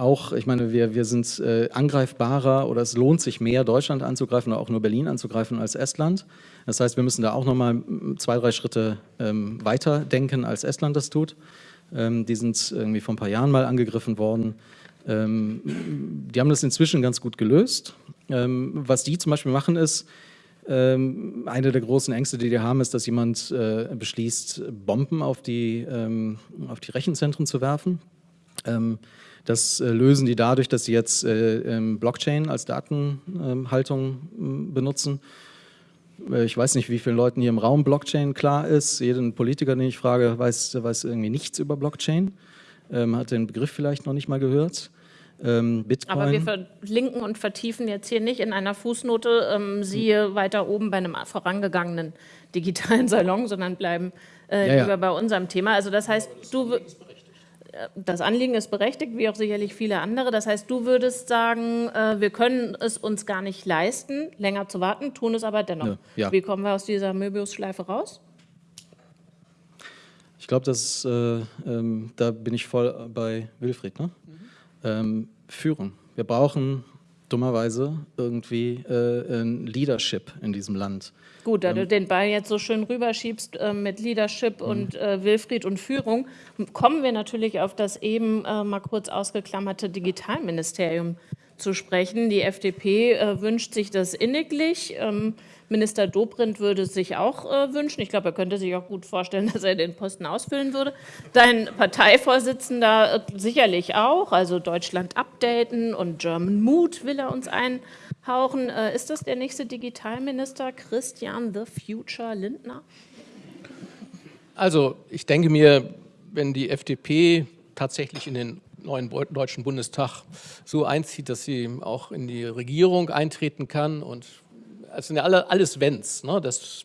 auch, ich meine, wir, wir sind äh, angreifbarer oder es lohnt sich mehr, Deutschland anzugreifen oder auch nur Berlin anzugreifen als Estland. Das heißt, wir müssen da auch nochmal zwei, drei Schritte ähm, weiter denken, als Estland das tut. Ähm, die sind irgendwie vor ein paar Jahren mal angegriffen worden. Ähm, die haben das inzwischen ganz gut gelöst. Ähm, was die zum Beispiel machen ist, ähm, eine der großen Ängste, die die haben, ist, dass jemand äh, beschließt, Bomben auf die, ähm, auf die Rechenzentren zu werfen. Ähm, das äh, lösen die dadurch, dass sie jetzt äh, ähm, Blockchain als Datenhaltung ähm, benutzen. Äh, ich weiß nicht, wie vielen Leuten hier im Raum Blockchain klar ist. Jeden Politiker, den ich frage, weiß, weiß irgendwie nichts über Blockchain, hat den Begriff vielleicht noch nicht mal gehört. Bitcoin. Aber wir verlinken und vertiefen jetzt hier nicht in einer Fußnote, ähm, siehe weiter oben bei einem vorangegangenen digitalen Salon, sondern bleiben äh, Ja, ja. lieber bei unserem Thema. Also das heißt, du das Anliegen ist berechtigt, wie auch sicherlich viele andere. Das heißt, du würdest sagen, äh, wir können es uns gar nicht leisten, länger zu warten, tun es aber dennoch. Ja. Wie kommen wir aus dieser Möbiusschleife raus? Ich glaube, das, äh, ähm, da bin ich voll bei Wilfried. Ne? Ähm, Führung. Wir brauchen dummerweise irgendwie äh, ein Leadership in diesem Land. Gut, da du den Ball jetzt so schön rüberschiebst äh, mit Leadership und äh, Wilfried und Führung, kommen wir natürlich auf das eben äh, mal kurz ausgeklammerte Digitalministerium zu sprechen. Die FDP äh, wünscht sich das inniglich. Ähm, Minister Dobrindt würde sich auch äh, wünschen. Ich glaube, er könnte sich auch gut vorstellen, dass er den Posten ausfüllen würde. Dein Parteivorsitzender äh, sicherlich auch. Also Deutschland updaten und German Mood will er uns einhauchen. Äh, ist das der nächste Digitalminister, Christian the Future Lindner? Also ich denke mir, wenn die FDP tatsächlich in den neuen Deutschen Bundestag so einzieht, dass sie auch in die Regierung eintreten kann und es sind ja alle, alles Wenns, ne? das,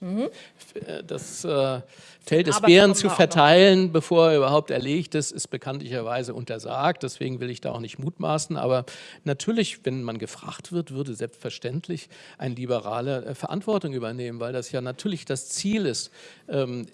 äh, das äh, Feld des Aber Bären zu verteilen, bevor er überhaupt erlegt ist, ist bekanntlicherweise untersagt. Deswegen will ich da auch nicht mutmaßen. Aber natürlich, wenn man gefragt wird, würde selbstverständlich ein Liberaler äh, Verantwortung übernehmen, weil das ja natürlich das Ziel ist, ähm,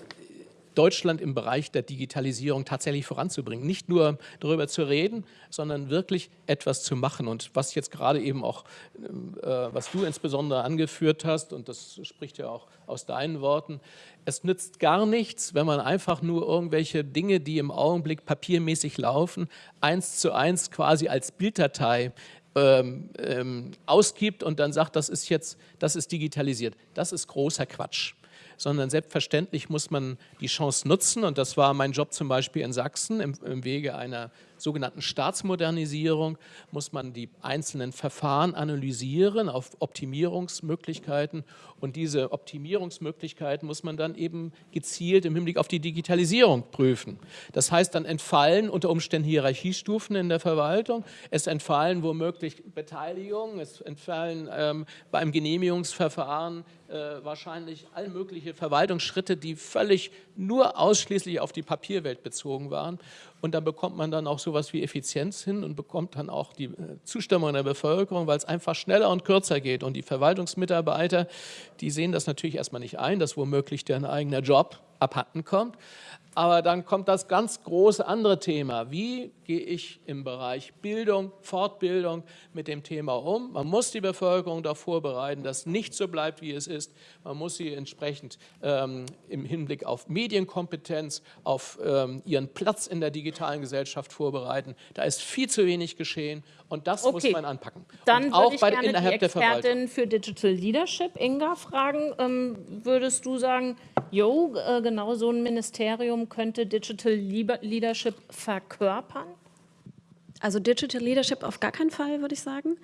Deutschland im Bereich der Digitalisierung tatsächlich voranzubringen. Nicht nur darüber zu reden, sondern wirklich etwas zu machen. Und was jetzt gerade eben auch, äh, was du insbesondere angeführt hast, und das spricht ja auch aus deinen Worten, es nützt gar nichts, wenn man einfach nur irgendwelche Dinge, die im Augenblick papiermäßig laufen, eins zu eins quasi als Bilddatei ähm, ähm, ausgibt und dann sagt, das ist jetzt, das ist digitalisiert. Das ist großer Quatsch sondern selbstverständlich muss man die Chance nutzen. Und das war mein Job zum Beispiel in Sachsen. Im, im Wege einer sogenannten Staatsmodernisierung muss man die einzelnen Verfahren analysieren auf Optimierungsmöglichkeiten. Und diese Optimierungsmöglichkeiten muss man dann eben gezielt im Hinblick auf die Digitalisierung prüfen. Das heißt, dann entfallen unter Umständen Hierarchiestufen in der Verwaltung, es entfallen womöglich Beteiligungen, es entfallen ähm, beim Genehmigungsverfahren äh, wahrscheinlich all mögliche Verwaltungsschritte, die völlig nur ausschließlich auf die Papierwelt bezogen waren. Und dann bekommt man dann auch sowas wie Effizienz hin und bekommt dann auch die äh, Zustimmung der Bevölkerung, weil es einfach schneller und kürzer geht. Und die Verwaltungsmitarbeiter, die sehen das natürlich erstmal nicht ein, dass womöglich deren eigener Job abhanden kommt. Aber dann kommt das ganz große andere Thema. Wie gehe ich im Bereich Bildung, Fortbildung mit dem Thema um? Man muss die Bevölkerung darauf vorbereiten, dass nicht so bleibt, wie es ist. Man muss sie entsprechend ähm, im Hinblick auf Medienkompetenz, auf ähm, ihren Platz in der digitalen Gesellschaft vorbereiten. Da ist viel zu wenig geschehen und das muss Okay. man anpacken. Dann und auch würde ich bei, gerne die innerhalb. Expertin für Digital Leadership, Inga, fragen. Ähm, würdest du sagen, jo, äh, genau so ein Ministerium könnte Digital Leadership verkörpern? Also Digital Leadership auf gar keinen Fall, würde ich sagen.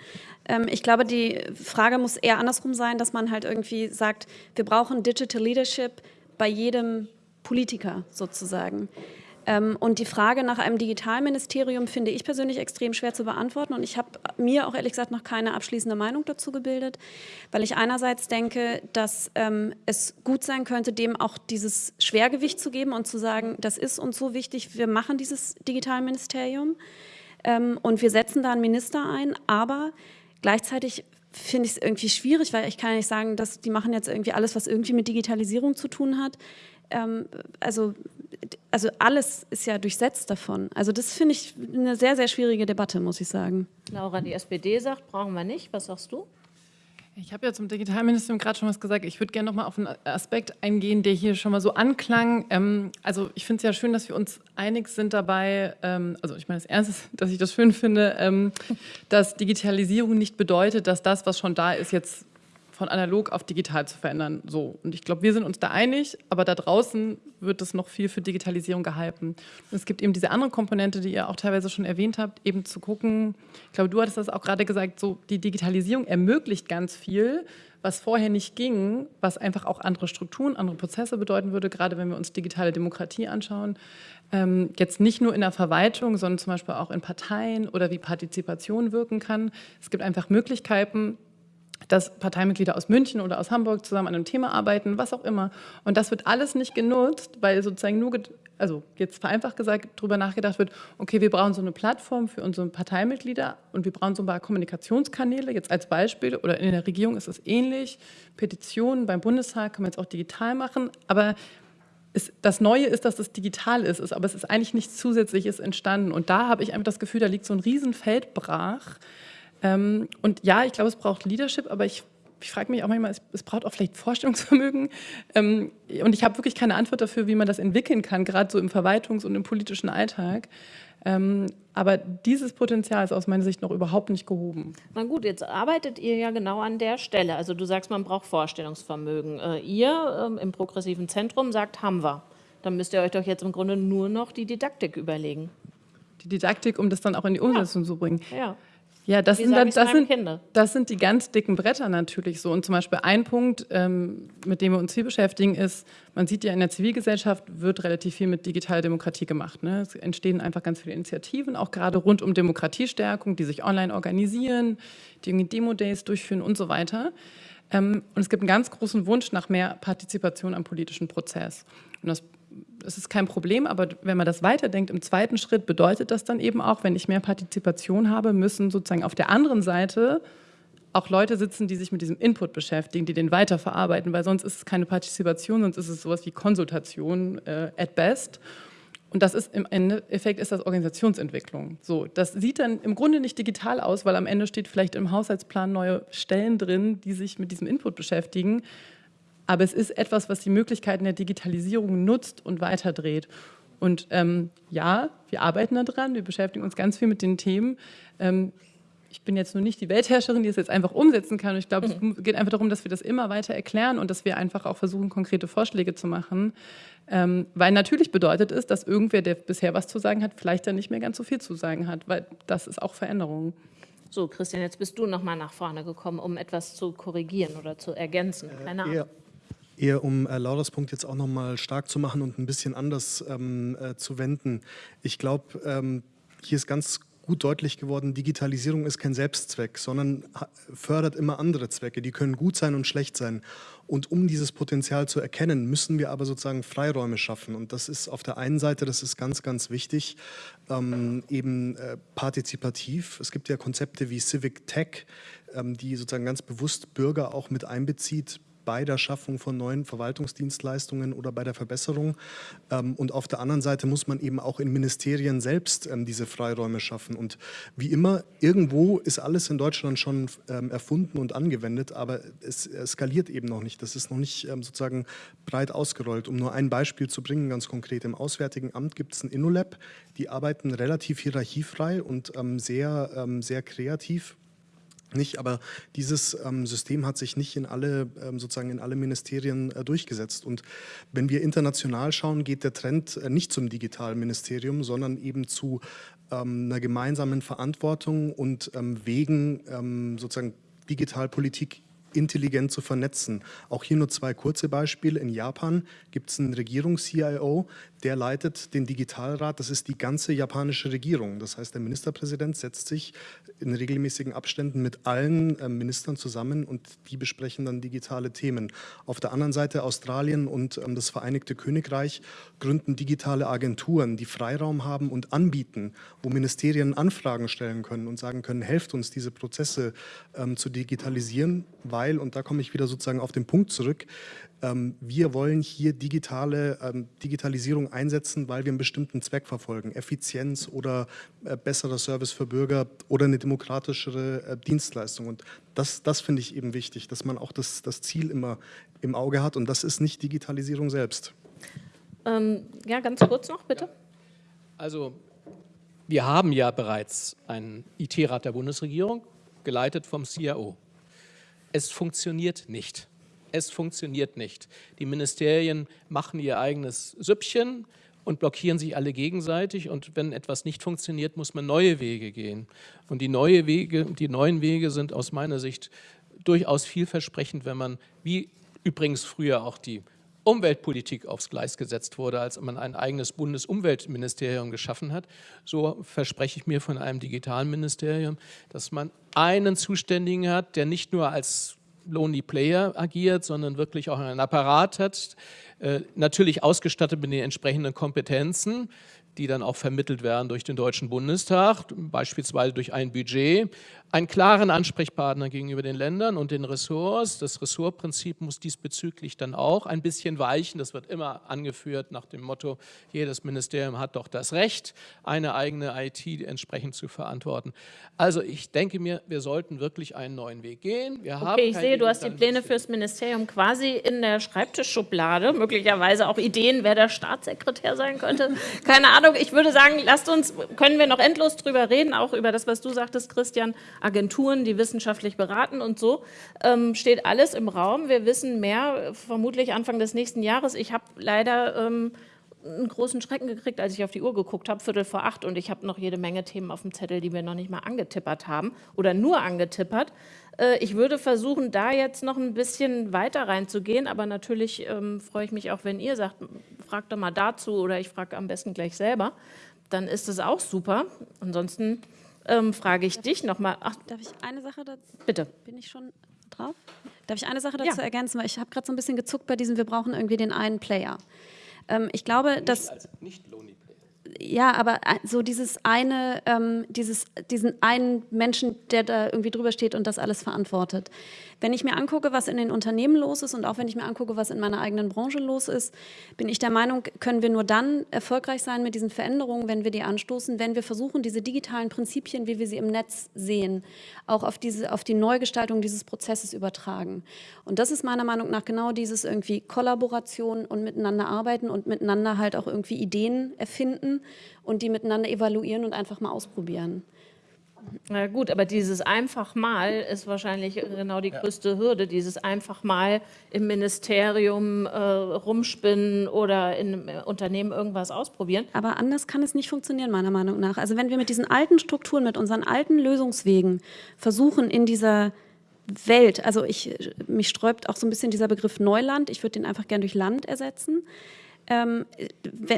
Ähm, ich glaube, die Frage muss eher andersrum sein, dass man halt irgendwie sagt, wir brauchen Digital Leadership bei jedem Politiker sozusagen. Ähm, und die Frage nach einem Digitalministerium finde ich persönlich extrem schwer zu beantworten. Und ich habe mir auch ehrlich gesagt noch keine abschließende Meinung dazu gebildet, weil ich einerseits denke, dass ähm, es gut sein könnte, dem auch dieses Schwergewicht zu geben und zu sagen, das ist uns so wichtig, wir machen dieses Digitalministerium ähm, und wir setzen da einen Minister ein. Aber gleichzeitig finde ich es irgendwie schwierig, weil ich kann nicht sagen, dass die machen jetzt irgendwie alles, was irgendwie mit Digitalisierung zu tun hat. Ähm, also also alles ist ja durchsetzt davon. Also das finde ich eine sehr, sehr schwierige Debatte, muss ich sagen. Laura, die SPD sagt, brauchen wir nicht. Was sagst du? Ich habe ja zum Digitalministerium gerade schon was gesagt. Ich würde gerne noch mal auf einen Aspekt eingehen, der hier schon mal so anklang. Ähm, also ich finde es ja schön, dass wir uns einig sind dabei. Ähm, also ich meine, das Erste ist, dass ich das schön finde, ähm, dass Digitalisierung nicht bedeutet, dass das, was schon da ist, jetzt von analog auf digital zu verändern. So. Und ich glaube, wir sind uns da einig, aber da draußen wird es noch viel für Digitalisierung gehalten. Und es gibt eben diese andere Komponente, die ihr auch teilweise schon erwähnt habt, eben zu gucken, ich glaube, du hattest das auch gerade gesagt, so die Digitalisierung ermöglicht ganz viel, was vorher nicht ging, was einfach auch andere Strukturen, andere Prozesse bedeuten würde, gerade wenn wir uns digitale Demokratie anschauen. Ähm, jetzt nicht nur in der Verwaltung, sondern zum Beispiel auch in Parteien oder wie Partizipation wirken kann. Es gibt einfach Möglichkeiten, dass Parteimitglieder aus München oder aus Hamburg zusammen an einem Thema arbeiten, was auch immer. Und das wird alles nicht genutzt, weil sozusagen nur, also jetzt vereinfacht gesagt, darüber nachgedacht wird, okay, wir brauchen so eine Plattform für unsere Parteimitglieder und wir brauchen so ein paar Kommunikationskanäle, jetzt als Beispiel, oder in der Regierung ist es ähnlich, Petitionen beim Bundestag kann man jetzt auch digital machen, aber es, das Neue ist, dass es digital ist, aber es ist eigentlich nichts Zusätzliches entstanden. Und da habe ich einfach das Gefühl, da liegt so ein Riesenfeld brach, ähm, und ja, ich glaube, es braucht Leadership, aber ich, ich frage mich auch manchmal, es, es, braucht auch vielleicht Vorstellungsvermögen. Ähm, und ich habe wirklich keine Antwort dafür, wie man das entwickeln kann, gerade so im Verwaltungs- und im politischen Alltag. Ähm, aber dieses Potenzial ist aus meiner Sicht noch überhaupt nicht gehoben. Na gut, jetzt arbeitet ihr ja genau an der Stelle. Also du sagst, man braucht Vorstellungsvermögen. Äh, ihr ähm, im progressiven Zentrum sagt, haben wir. Dann müsst ihr euch doch jetzt im Grunde nur noch die Didaktik überlegen. Die Didaktik, um das dann auch in die Umsetzung ja. zu bringen. Ja. Ja, das sind, dann, das, sind, das sind die ganz dicken Bretter natürlich so. Und zum Beispiel ein Punkt, ähm, mit dem wir uns hier beschäftigen, ist, man sieht ja in der Zivilgesellschaft wird relativ viel mit digitaler Demokratie gemacht. Ne? Es entstehen einfach ganz viele Initiativen, auch gerade rund um Demokratiestärkung, die sich online organisieren, die irgendwie Demo-Days durchführen und so weiter. Ähm, und es gibt einen ganz großen Wunsch nach mehr Partizipation am politischen Prozess. Und das es ist kein Problem, aber wenn man das weiterdenkt, im zweiten Schritt bedeutet das dann eben auch, wenn ich mehr Partizipation habe, müssen sozusagen auf der anderen Seite auch Leute sitzen, die sich mit diesem Input beschäftigen, die den weiterverarbeiten, weil sonst ist es keine Partizipation, sonst ist es sowas wie Konsultation äh, at best. Und das ist im Endeffekt ist das Organisationsentwicklung. So, das sieht dann im Grunde nicht digital aus, weil am Ende steht vielleicht im Haushaltsplan neue Stellen drin, die sich mit diesem Input beschäftigen. Aber es ist etwas, was die Möglichkeiten der Digitalisierung nutzt und weiterdreht. Und ähm, ja, wir arbeiten daran, wir beschäftigen uns ganz viel mit den Themen. Ähm, ich bin jetzt nur nicht die Weltherrscherin, die es jetzt einfach umsetzen kann. Und ich glaube, mhm. es geht einfach darum, dass wir das immer weiter erklären und dass wir einfach auch versuchen, konkrete Vorschläge zu machen. Ähm, weil natürlich bedeutet es, dass irgendwer, der bisher was zu sagen hat, vielleicht dann nicht mehr ganz so viel zu sagen hat, weil das ist auch Veränderung. So, Christian, jetzt bist du noch mal nach vorne gekommen, um etwas zu korrigieren oder zu ergänzen. Keine Ahnung. Äh, Eher um äh, Lauras Punkt jetzt auch nochmal stark zu machen und ein bisschen anders ähm, äh, zu wenden. Ich glaube, ähm, hier ist ganz gut deutlich geworden, Digitalisierung ist kein Selbstzweck, sondern fördert immer andere Zwecke. Die können gut sein und schlecht sein. Und um dieses Potenzial zu erkennen, müssen wir aber sozusagen Freiräume schaffen. Und das ist auf der einen Seite, das ist ganz, ganz wichtig, ähm, eben äh, partizipativ. Es gibt ja Konzepte wie Civic Tech, ähm, die sozusagen ganz bewusst Bürger auch mit einbezieht, bei der Schaffung von neuen Verwaltungsdienstleistungen oder bei der Verbesserung. Ähm, und auf der anderen Seite muss man eben auch in Ministerien selbst ähm, diese Freiräume schaffen. Und wie immer, irgendwo ist alles in Deutschland schon ähm, erfunden und angewendet, aber es skaliert eben noch nicht. Das ist noch nicht sozusagen breit ausgerollt. Um nur ein Beispiel zu bringen, ganz konkret, im Auswärtigen Amt gibt es ein InnoLab, die arbeiten relativ hierarchiefrei und sehr, sehr kreativ nicht, aber dieses ähm, System hat sich nicht in alle, ähm, sozusagen in alle Ministerien äh, durchgesetzt. Und wenn wir international schauen, geht der Trend äh, nicht zum Digitalministerium, sondern eben zu ähm, einer gemeinsamen Verantwortung und ähm, Wegen ähm, sozusagen Digitalpolitik intelligent zu vernetzen. Auch hier nur zwei kurze Beispiele. In Japan gibt es einen Regierungs-CIO, der leitet den Digitalrat, das ist die ganze japanische Regierung. Das heißt, der Ministerpräsident setzt sich in regelmäßigen Abständen mit allen äh, Ministern zusammen und die besprechen dann digitale Themen. Auf der anderen Seite Australien und ähm, das Vereinigte Königreich gründen digitale Agenturen, die Freiraum haben und anbieten, wo Ministerien Anfragen stellen können und sagen können, helft uns, diese Prozesse ähm, zu digitalisieren, weil, und da komme ich wieder sozusagen auf den Punkt zurück, wir wollen hier digitale ähm, Digitalisierung einsetzen, weil wir einen bestimmten Zweck verfolgen, Effizienz oder äh, besserer Service für Bürger oder eine demokratischere äh, Dienstleistung. Und das, das finde ich eben wichtig, dass man auch das, das Ziel immer im Auge hat und das ist nicht Digitalisierung selbst. Ähm, ja, ganz kurz noch, bitte. Also wir haben ja bereits einen IT-Rat der Bundesregierung, geleitet vom CIO. Es funktioniert nicht. Es funktioniert nicht. Die Ministerien machen ihr eigenes Süppchen und blockieren sich alle gegenseitig. Und wenn etwas nicht funktioniert, muss man neue Wege gehen. Und die, neue Wege, die neuen Wege sind aus meiner Sicht durchaus vielversprechend, wenn man, wie übrigens früher auch die Umweltpolitik aufs Gleis gesetzt wurde, als man ein eigenes Bundesumweltministerium geschaffen hat. So verspreche ich mir von einem Digitalministerium, dass man einen Zuständigen hat, der nicht nur als Lonely Player agiert, sondern wirklich auch einen Apparat hat, äh, natürlich ausgestattet mit den entsprechenden Kompetenzen, die dann auch vermittelt werden durch den Deutschen Bundestag, beispielsweise durch ein Budget, einen klaren Ansprechpartner gegenüber den Ländern und den Ressorts. Das Ressortprinzip muss diesbezüglich dann auch ein bisschen weichen. Das wird immer angeführt nach dem Motto, jedes Ministerium hat doch das Recht, eine eigene IT entsprechend zu verantworten. Also ich denke mir, wir sollten wirklich einen neuen Weg gehen. Wir okay, ich sehe, du hast die Pläne fürs Ministerium quasi in der Schreibtischschublade, möglicherweise auch Ideen, wer der Staatssekretär sein könnte. Keine Ahnung, ich würde sagen, lasst uns, können wir noch endlos drüber reden, auch über das, was du sagtest, Christian, Agenturen, die wissenschaftlich beraten und so, ähm, steht alles im Raum. Wir wissen mehr, vermutlich Anfang des nächsten Jahres. Ich habe leider ähm, einen großen Schrecken gekriegt, als ich auf die Uhr geguckt habe, Viertel vor acht und ich habe noch jede Menge Themen auf dem Zettel, die wir noch nicht mal angetippert haben oder nur angetippert. Äh, ich würde versuchen, da jetzt noch ein bisschen weiter reinzugehen, aber natürlich ähm, freue ich mich auch, wenn ihr sagt, fragt doch mal dazu oder ich frage am besten gleich selber, dann ist es auch super. Ansonsten ähm, frage ich dich nochmal. Darf ich eine Sache dazu? Bitte. Bin ich schon drauf? Darf ich eine Sache dazu ja. ergänzen? Weil ich habe gerade so ein bisschen gezuckt bei diesem, wir brauchen irgendwie den einen Player. Ähm, ich glaube, nicht dass... Als nicht Lonely ja, aber so dieses eine, ähm, dieses, diesen einen Menschen, der da irgendwie drüber steht und das alles verantwortet. Wenn ich mir angucke, was in den Unternehmen los ist und auch wenn ich mir angucke, was in meiner eigenen Branche los ist, bin ich der Meinung, können wir nur dann erfolgreich sein mit diesen Veränderungen, wenn wir die anstoßen, wenn wir versuchen, diese digitalen Prinzipien, wie wir sie im Netz sehen, auch auf, diese, auf die Neugestaltung dieses Prozesses übertragen. Und das ist meiner Meinung nach genau dieses irgendwie Kollaboration und miteinander arbeiten und miteinander halt auch irgendwie Ideen erfinden und die miteinander evaluieren und einfach mal ausprobieren. Na gut, aber dieses einfach mal ist wahrscheinlich genau die größte Hürde, dieses einfach mal im Ministerium äh, rumspinnen oder in einem Unternehmen irgendwas ausprobieren. Aber anders kann es nicht funktionieren, meiner Meinung nach. Also wenn wir mit diesen alten Strukturen, mit unseren alten Lösungswegen versuchen, in dieser Welt, also ich, mich sträubt auch so ein bisschen dieser Begriff Neuland, ich würde den einfach gern durch Land ersetzen, ähm,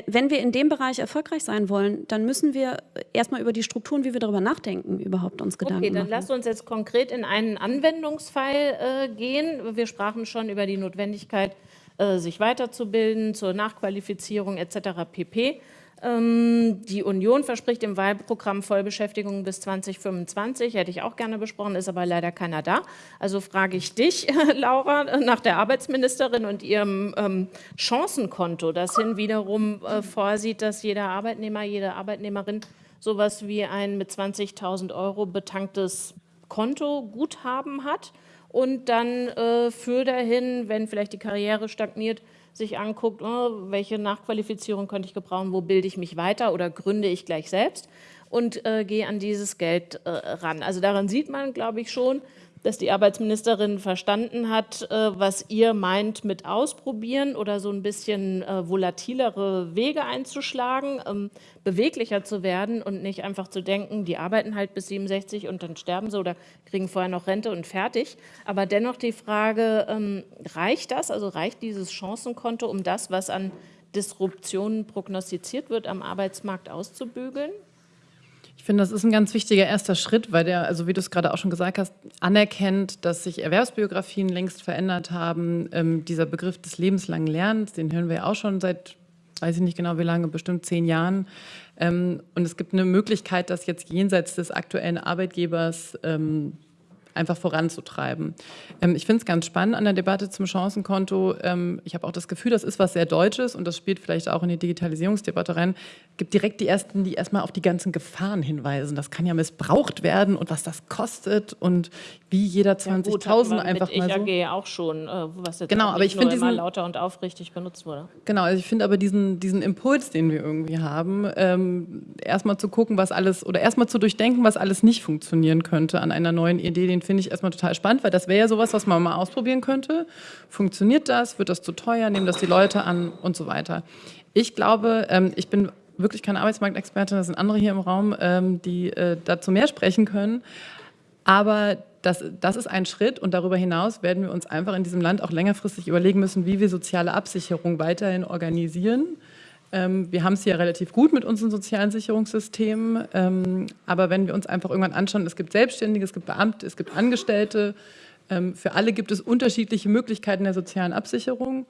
wenn wir in dem Bereich erfolgreich sein wollen, dann müssen wir erstmal über die Strukturen, wie wir darüber nachdenken, überhaupt uns Gedanken machen. Okay, dann lasst uns jetzt konkret in einen Anwendungsfall äh, gehen. Wir sprachen schon über die Notwendigkeit, äh, sich weiterzubilden, zur Nachqualifizierung etc. pp. Ähm, die Union verspricht im Wahlprogramm Vollbeschäftigung bis 2025, hätte ich auch gerne besprochen, ist aber leider keiner da. Also frage ich dich, Laura, nach der Arbeitsministerin und ihrem ähm, Chancenkonto, das hin wiederum äh, vorsieht, dass jeder Arbeitnehmer, jede Arbeitnehmerin sowas wie ein mit 20.000 Euro betanktes Konto Guthaben hat und dann äh, für dahin, wenn vielleicht die Karriere stagniert, sich anguckt, oh, welche Nachqualifizierung könnte ich gebrauchen, wo bilde ich mich weiter oder gründe ich gleich selbst und äh, gehe an dieses Geld äh, ran. Also daran sieht man, glaube ich, schon, dass die Arbeitsministerin verstanden hat, äh, was ihr meint mit ausprobieren oder so ein bisschen äh, volatilere Wege einzuschlagen, ähm, beweglicher zu werden und nicht einfach zu denken, die arbeiten halt bis 67 und dann sterben sie oder kriegen vorher noch Rente und fertig. Aber dennoch die Frage, ähm, reicht das, also reicht dieses Chancenkonto, um das, was an Disruptionen prognostiziert wird, am Arbeitsmarkt auszubügeln? Ich finde, das ist ein ganz wichtiger erster Schritt, weil der, also wie du es gerade auch schon gesagt hast, anerkennt, dass sich Erwerbsbiografien längst verändert haben. Ähm, dieser Begriff des lebenslangen Lernens, den hören wir ja auch schon seit, weiß ich nicht genau wie lange, bestimmt zehn Jahren. Ähm, und es gibt eine Möglichkeit, das jetzt jenseits des aktuellen Arbeitgebers ähm, einfach voranzutreiben. Ähm, ich finde es ganz spannend an der Debatte zum Chancenkonto. Ähm, ich habe auch das Gefühl, das ist was sehr Deutsches und das spielt vielleicht auch in die Digitalisierungsdebatte rein. Es gibt direkt die Ersten, die erstmal auf die ganzen Gefahren hinweisen. Das kann ja missbraucht werden und was das kostet und wie jeder 20.000 ja, einfach mal so. EAG auch schon, äh, was jetzt genau, aber ich finde diesen lauter und aufrichtig benutzt wurde. Genau, also ich finde aber diesen, diesen Impuls, den wir irgendwie haben, ähm, erstmal zu gucken, was alles oder erstmal zu durchdenken, was alles nicht funktionieren könnte an einer neuen Idee, den finde ich erstmal total spannend, weil das wäre ja sowas, was man mal ausprobieren könnte. Funktioniert das? Wird das zu teuer? Nehmen das die Leute an? Und so weiter. Ich glaube, ähm, ich bin wirklich keine Arbeitsmarktexpertin, das sind andere hier im Raum, ähm, die äh, dazu mehr sprechen können. Aber das, das ist ein Schritt und darüber hinaus werden wir uns einfach in diesem Land auch längerfristig überlegen müssen, wie wir soziale Absicherung weiterhin organisieren. Ähm, wir haben es hier relativ gut mit unseren sozialen Sicherungssystemen, ähm, aber wenn wir uns einfach irgendwann anschauen, es gibt Selbstständige, es gibt Beamte, es gibt Angestellte, ähm, für alle gibt es unterschiedliche Möglichkeiten der sozialen Absicherung.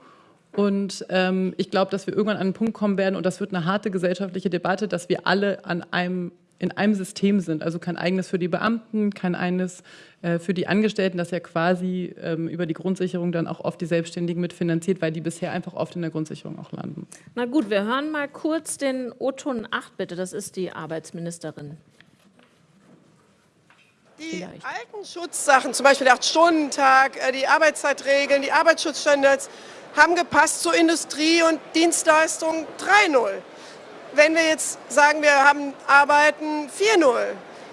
Und ähm, ich glaube, dass wir irgendwann an einen Punkt kommen werden, und das wird eine harte gesellschaftliche Debatte, dass wir alle an einem in einem System sind. Also kein eigenes für die Beamten, kein eigenes äh, für die Angestellten, das ja quasi ähm, über die Grundsicherung dann auch oft die Selbstständigen mitfinanziert, weil die bisher einfach oft in der Grundsicherung auch landen. Na gut, wir hören mal kurz den O-Ton 8 bitte, das ist die Arbeitsministerin. Die Vielleicht. alten Schutzsachen, zum Beispiel der 8-Stunden-Tag, äh, die Arbeitszeitregeln, die Arbeitsschutzstandards, haben gepasst zur Industrie und Dienstleistung 3.0 wenn wir jetzt sagen, wir haben Arbeiten 4.0,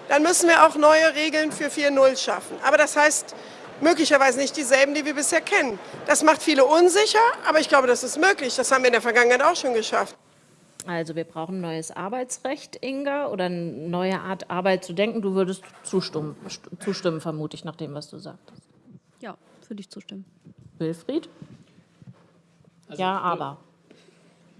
dann müssen wir auch neue Regeln für 4.0 schaffen. Aber das heißt möglicherweise nicht dieselben, die wir bisher kennen. Das macht viele unsicher, aber ich glaube, das ist möglich. Das haben wir in der Vergangenheit auch schon geschafft. Also wir brauchen neues Arbeitsrecht, Inga, oder eine neue Art Arbeit zu denken. Du würdest zustimmen, zustimmen vermute ich, nach dem, was du sagtest. Ja, würde ich zustimmen. Wilfried? Also, ja, aber.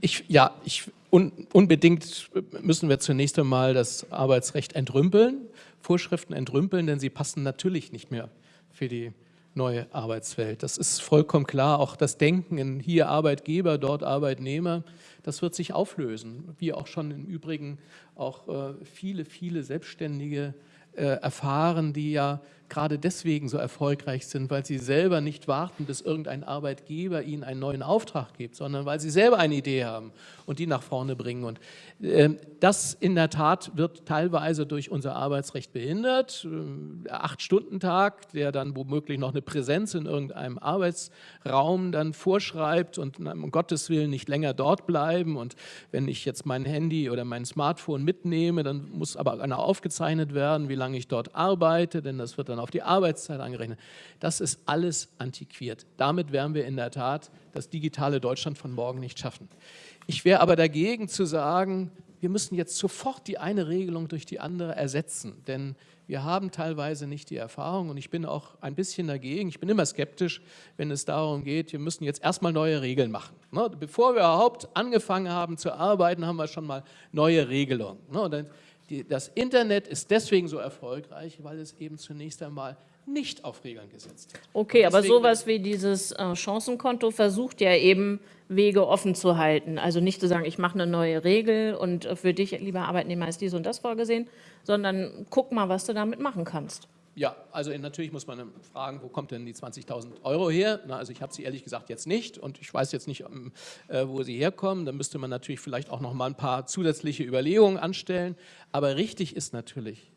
Ich, ja, ich Un unbedingt müssen wir zunächst einmal das Arbeitsrecht entrümpeln, Vorschriften entrümpeln, denn sie passen natürlich nicht mehr für die neue Arbeitswelt. Das ist vollkommen klar. Auch das Denken in hier Arbeitgeber, dort Arbeitnehmer, das wird sich auflösen. Wie auch schon im Übrigen auch äh, viele, viele Selbstständige äh, erfahren, die ja gerade deswegen so erfolgreich sind, weil sie selber nicht warten, bis irgendein Arbeitgeber ihnen einen neuen Auftrag gibt, sondern weil sie selber eine Idee haben und die nach vorne bringen. Und äh, das in der Tat wird teilweise durch unser Arbeitsrecht behindert. Der äh, Acht-Stunden-Tag, der dann womöglich noch eine Präsenz in irgendeinem Arbeitsraum dann vorschreibt und um Gottes Willen nicht länger dort bleiben. Und wenn ich jetzt mein Handy oder mein Smartphone mitnehme, dann muss aber einer aufgezeichnet werden, wie lange ich dort arbeite, denn das wird dann auf die Arbeitszeit angerechnet. Das ist alles antiquiert. Damit werden wir in der Tat das digitale Deutschland von morgen nicht schaffen. Ich wäre aber dagegen zu sagen, wir müssen jetzt sofort die eine Regelung durch die andere ersetzen, denn wir haben teilweise nicht die Erfahrung und ich bin auch ein bisschen dagegen. Ich bin immer skeptisch, wenn es darum geht, wir müssen jetzt erstmal neue Regeln machen. Ne? Bevor wir überhaupt angefangen haben zu arbeiten, haben wir schon mal neue Regelungen. Ne? das Internet ist deswegen so erfolgreich, weil es eben zunächst einmal nicht auf Regeln gesetzt hat. Okay, aber sowas wie dieses äh, Chancenkonto versucht ja eben Wege offen zu halten. Also nicht zu sagen, ich mache eine neue Regel und äh, für dich, lieber Arbeitnehmer, ist dies und das vorgesehen, sondern guck mal, was du damit machen kannst. Ja, also natürlich muss man fragen, wo kommt denn die 20.000 Euro her? Na, also ich habe sie ehrlich gesagt jetzt nicht und ich weiß jetzt nicht, ähm, äh, wo sie herkommen. Da müsste man natürlich vielleicht auch noch mal ein paar zusätzliche Überlegungen anstellen. Aber richtig ist natürlich,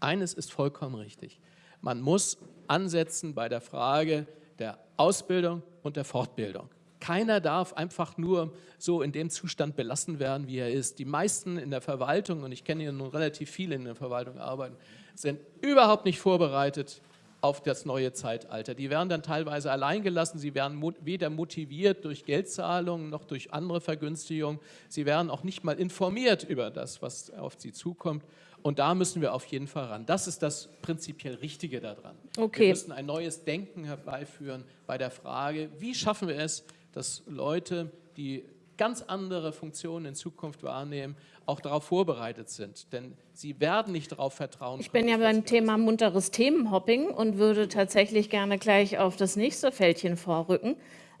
eines ist vollkommen richtig. Man muss ansetzen bei der Frage der Ausbildung und der Fortbildung. Keiner darf einfach nur so in dem Zustand belassen werden, wie er ist. Die meisten in der Verwaltung, und ich kenne hier nun relativ viele in der Verwaltung arbeiten, sind überhaupt nicht vorbereitet auf das neue Zeitalter. Die werden dann teilweise alleingelassen, sie werden weder motiviert durch Geldzahlungen noch durch andere Vergünstigungen, sie werden auch nicht mal informiert über das, was auf sie zukommt. Und da müssen wir auf jeden Fall ran. Das ist das prinzipiell Richtige daran. Okay. Wir müssen ein neues Denken herbeiführen bei der Frage, wie schaffen wir es, dass Leute, die ganz andere Funktionen in Zukunft wahrnehmen, auch darauf vorbereitet sind. Denn sie werden nicht darauf vertrauen. Ich bin ja beim Thema munteres Themenhopping und würde tatsächlich gerne gleich auf das nächste Fältchen vorrücken.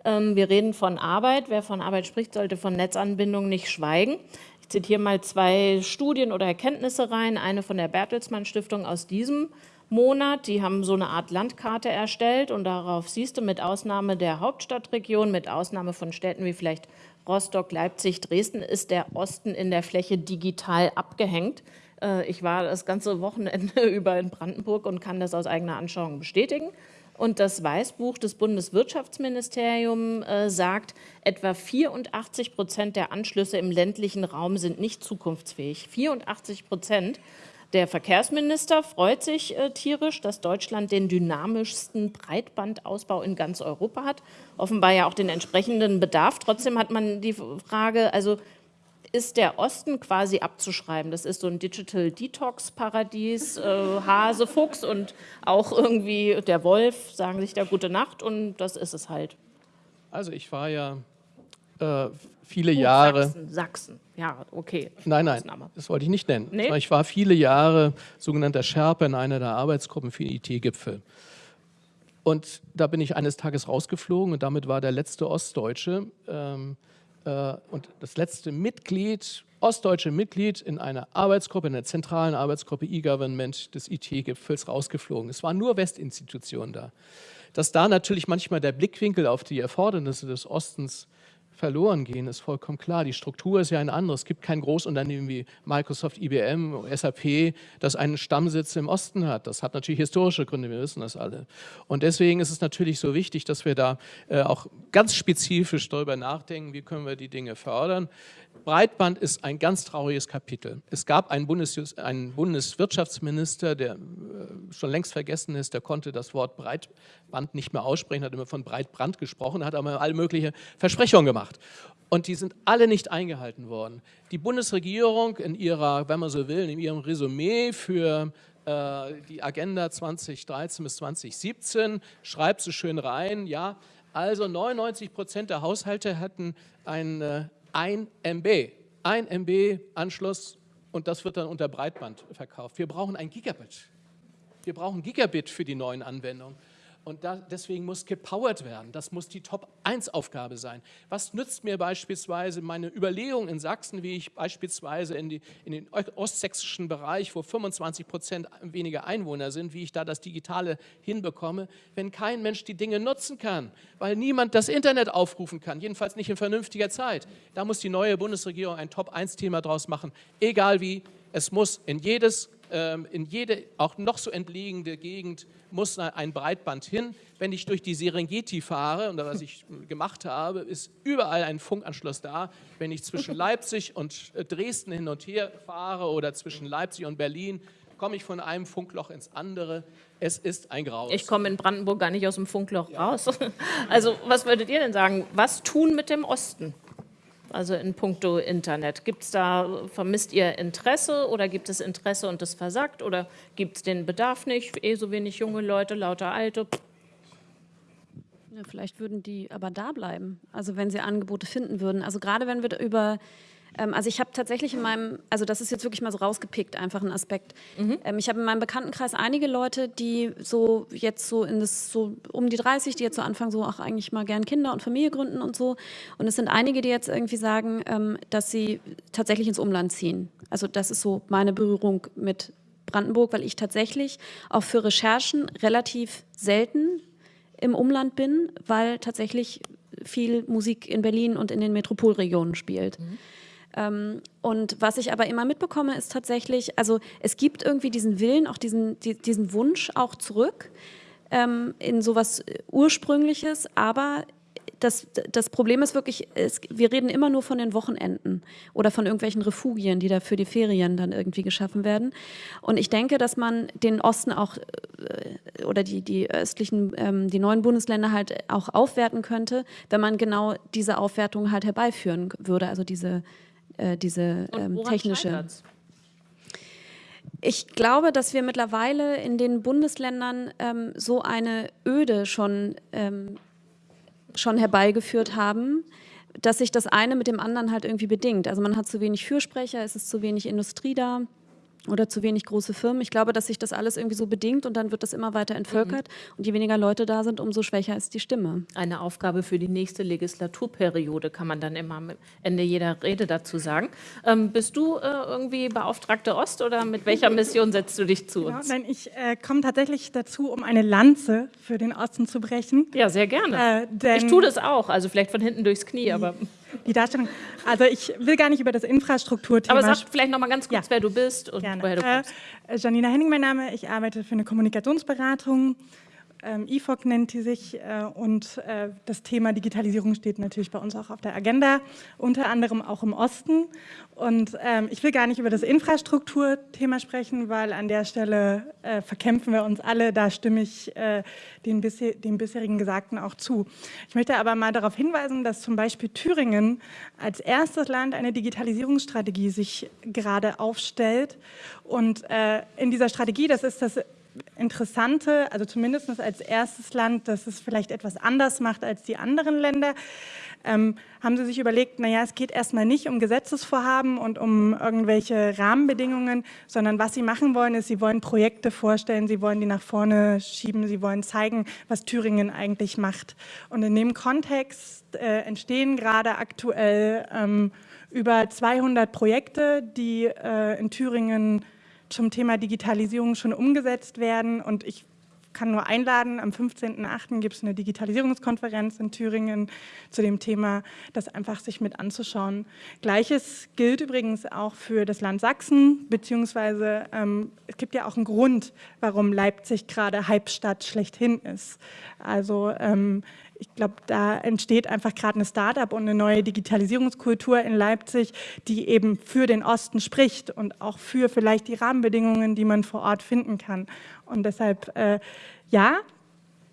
Ähm, wir reden von Arbeit. Wer von Arbeit spricht, sollte von Netzanbindung nicht schweigen. Ich zitiere mal zwei Studien oder Erkenntnisse rein. Eine von der Bertelsmann Stiftung aus diesem Monat. Die haben so eine Art Landkarte erstellt und darauf siehst du mit Ausnahme der Hauptstadtregion, mit Ausnahme von Städten wie vielleicht Rostock, Leipzig, Dresden, ist der Osten in der Fläche digital abgehängt. Äh, ich war das ganze Wochenende über in Brandenburg und kann das aus eigener Anschauung bestätigen. Und das Weißbuch des Bundeswirtschaftsministeriums äh, sagt, etwa 84 Prozent der Anschlüsse im ländlichen Raum sind nicht zukunftsfähig. 84 Prozent. Der Verkehrsminister freut sich äh, tierisch, dass Deutschland den dynamischsten Breitbandausbau in ganz Europa hat. Offenbar ja auch den entsprechenden Bedarf. Trotzdem hat man die Frage, also ist der Osten quasi abzuschreiben. Das ist so ein Digital Detox Paradies, äh, Hase, Fuchs und auch irgendwie der Wolf sagen sich da gute Nacht und das ist es halt. Also ich war ja äh, viele Gut, Jahre. Sachsen, Sachsen, ja, okay. Nein, nein, das wollte ich nicht nennen. Nee? Ich war viele Jahre sogenannter Scherpe in einer der Arbeitsgruppen für den IT-Gipfel. Und da bin ich eines Tages rausgeflogen und damit war der letzte Ostdeutsche ähm, äh, und das letzte Mitglied, ostdeutsche Mitglied in einer Arbeitsgruppe, in der zentralen Arbeitsgruppe E-Government des IT-Gipfels rausgeflogen. Es waren nur Westinstitutionen da. Dass da natürlich manchmal der Blickwinkel auf die Erfordernisse des Ostens verloren gehen, ist vollkommen klar. Die Struktur ist ja ein anderes. Es gibt kein Großunternehmen wie Microsoft, IBM, SAP, das einen Stammsitz im Osten hat. Das hat natürlich historische Gründe, wir wissen das alle. Und deswegen ist es natürlich so wichtig, dass wir da äh, auch ganz spezifisch darüber nachdenken, wie können wir die Dinge fördern. Breitband ist ein ganz trauriges Kapitel. Es gab einen, Bundes einen Bundeswirtschaftsminister, der äh, schon längst vergessen ist, der konnte das Wort Breitband nicht mehr aussprechen, hat immer von Breitbrand gesprochen, hat aber alle möglichen Versprechungen gemacht. Und die sind alle nicht eingehalten worden. Die Bundesregierung in ihrer, wenn man so will, in ihrem Resümee für äh, die Agenda 2013 bis 2017 schreibt so schön rein, ja, also 99 Prozent der Haushalte hatten ein äh, 1 MB, 1 MB Anschluss und das wird dann unter Breitband verkauft. Wir brauchen ein Gigabit. Wir brauchen Gigabit für die neuen Anwendungen. Und da, deswegen muss gepowert werden. Das muss die Top-1-Aufgabe sein. Was nützt mir beispielsweise meine Überlegung in Sachsen, wie ich beispielsweise in, die, in den ostsächsischen Bereich, wo 25 Prozent weniger Einwohner sind, wie ich da das Digitale hinbekomme, wenn kein Mensch die Dinge nutzen kann, weil niemand das Internet aufrufen kann, jedenfalls nicht in vernünftiger Zeit. Da muss die neue Bundesregierung ein Top-1-Thema draus machen, egal wie. Es muss in jedes in jede auch noch so entlegene Gegend muss ein Breitband hin. Wenn ich durch die Serengeti fahre, und was ich gemacht habe, ist überall ein Funkanschluss da. Wenn ich zwischen Leipzig und äh, Dresden hin und her fahre oder zwischen Leipzig und Berlin, komme ich von einem Funkloch ins andere. Es ist ein Graus. Ich komme in Brandenburg gar nicht aus dem Funkloch ja. raus. Also was würdet ihr denn sagen? Was tun mit dem Osten? Also in puncto Internet? Gibt's da, vermisst ihr Interesse oder gibt es Interesse und das versagt oder gibt es den Bedarf nicht, eh so wenig junge Leute, lauter Alte? Ja, vielleicht würden die aber da bleiben, also wenn sie Angebote finden würden. Also gerade wenn wir über also ich habe tatsächlich in meinem, also das ist jetzt wirklich mal so rausgepickt, einfach ein Aspekt. Mhm. Ähm, ich habe in meinem Bekanntenkreis einige Leute, die so jetzt so in das so um die 30, die jetzt so anfangen, so auch eigentlich mal gern Kinder und Familie gründen und so. Und es sind einige, die jetzt irgendwie sagen, ähm, dass sie tatsächlich ins Umland ziehen. Also das ist so meine Berührung mit Brandenburg, weil ich tatsächlich auch für Recherchen relativ selten im Umland bin, weil tatsächlich viel Musik in Berlin und in den Metropolregionen spielt. Mhm. Ähm, und was ich aber immer mitbekomme, ist tatsächlich, also es gibt irgendwie diesen Willen, auch diesen, die, diesen Wunsch auch zurück ähm, in sowas Ursprüngliches, aber das, das Problem ist wirklich, es, wir reden immer nur von den Wochenenden oder von irgendwelchen Refugien, die da für die Ferien dann irgendwie geschaffen werden. Und ich denke, dass man den Osten auch äh, oder die, die östlichen, ähm, die neuen Bundesländer halt auch aufwerten könnte, wenn man genau diese Aufwertung halt herbeiführen würde, also diese äh, diese ähm, technische. Ich glaube, dass wir mittlerweile in den Bundesländern ähm, so eine Öde schon, ähm, schon herbeigeführt haben, dass sich das eine mit dem anderen halt irgendwie bedingt. Also man hat zu wenig Fürsprecher, es ist zu wenig Industrie da oder zu wenig große Firmen. Ich glaube, dass sich das alles irgendwie so bedingt und dann wird das immer weiter entvölkert. Mhm. Und je weniger Leute da sind, umso schwächer ist die Stimme. Eine Aufgabe für die nächste Legislaturperiode kann man dann immer am Ende jeder Rede dazu sagen. Ähm, bist du äh, irgendwie Beauftragte Ost oder mit welcher Mission setzt du dich zu genau, uns? Nein, ich äh, komme tatsächlich dazu, um eine Lanze für den Osten zu brechen. Ja, sehr gerne. Äh, ich tue das auch, also vielleicht von hinten durchs Knie, aber die Darstellung. Also ich will gar nicht über das Infrastrukturthema. Aber sag vielleicht noch mal ganz kurz, ja. wer du bist und Gerne. woher du kommst. Äh, Janina Henning, mein Name. Ich arbeite für eine Kommunikationsberatung ähm, IFOC nennt die sich äh, und äh, das Thema Digitalisierung steht natürlich bei uns auch auf der Agenda, unter anderem auch im Osten. Und ähm, ich will gar nicht über das Infrastrukturthema sprechen, weil an der Stelle äh, verkämpfen wir uns alle, da stimme ich äh, den, bisher, dem bisherigen Gesagten auch zu. Ich möchte aber mal darauf hinweisen, dass zum Beispiel Thüringen als erstes Land eine Digitalisierungsstrategie sich gerade aufstellt und äh, in dieser Strategie, das ist das Interessante, also zumindest als erstes Land, das es vielleicht etwas anders macht als die anderen Länder, ähm, haben sie sich überlegt, naja, es geht erstmal nicht um Gesetzesvorhaben und um irgendwelche Rahmenbedingungen, sondern was sie machen wollen, ist, sie wollen Projekte vorstellen, sie wollen die nach vorne schieben, sie wollen zeigen, was Thüringen eigentlich macht. Und in dem Kontext äh, entstehen gerade aktuell ähm, über 200 Projekte, die äh, in Thüringen zum Thema Digitalisierung schon umgesetzt werden. Und ich kann nur einladen, am 15.08. gibt es eine Digitalisierungskonferenz in Thüringen zu dem Thema, das einfach sich mit anzuschauen. Gleiches gilt übrigens auch für das Land Sachsen, beziehungsweise ähm, es gibt ja auch einen Grund, warum Leipzig gerade Halbstadt schlechthin ist. Also ähm, ich glaube, da entsteht einfach gerade eine Start-up und eine neue Digitalisierungskultur in Leipzig, die eben für den Osten spricht und auch für vielleicht die Rahmenbedingungen, die man vor Ort finden kann. Und deshalb, äh, ja,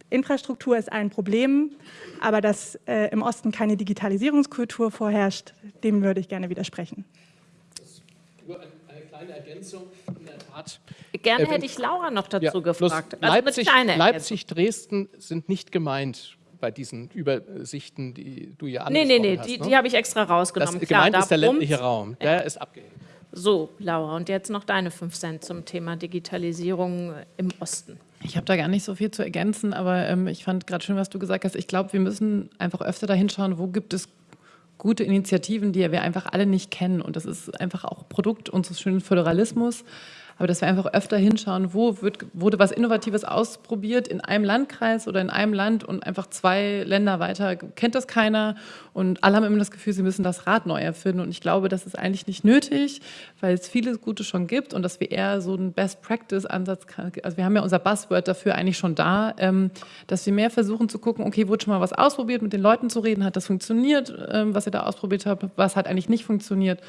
Infrastruktur ist ein Problem, aber dass äh, im Osten keine Digitalisierungskultur vorherrscht, dem würde ich gerne widersprechen. Nur eine kleine Ergänzung. In der Tat. Gerne äh, hätte ich Laura noch dazu ja, gefragt. Also Leipzig, Leipzig, Dresden sind nicht gemeint bei diesen Übersichten, die du ja angesprochen nee, nee, nee, hast. Die, ne? die habe ich extra rausgenommen. Das, Klar, gemeint ist der ländliche Raum, der ja. ist abgehängt. So, Laura, und jetzt noch deine 5 Cent zum Thema Digitalisierung im Osten. Ich habe da gar nicht so viel zu ergänzen, aber ähm, ich fand gerade schön, was du gesagt hast. Ich glaube, wir müssen einfach öfter dahin schauen, wo gibt es gute Initiativen, die wir einfach alle nicht kennen. Und das ist einfach auch Produkt unseres schönen Föderalismus aber dass wir einfach öfter hinschauen, wo wird, wurde was Innovatives ausprobiert in einem Landkreis oder in einem Land und einfach zwei Länder weiter kennt das keiner. Und alle haben immer das Gefühl, sie müssen das Rad neu erfinden. Und ich glaube, das ist eigentlich nicht nötig, weil es vieles Gute schon gibt und dass wir eher so einen Best-Practice-Ansatz, also wir haben ja unser Buzzword dafür eigentlich schon da, ähm, dass wir mehr versuchen zu gucken, okay, wurde schon mal was ausprobiert, mit den Leuten zu reden, hat das funktioniert, ähm, was ihr da ausprobiert habt, was hat eigentlich nicht funktioniert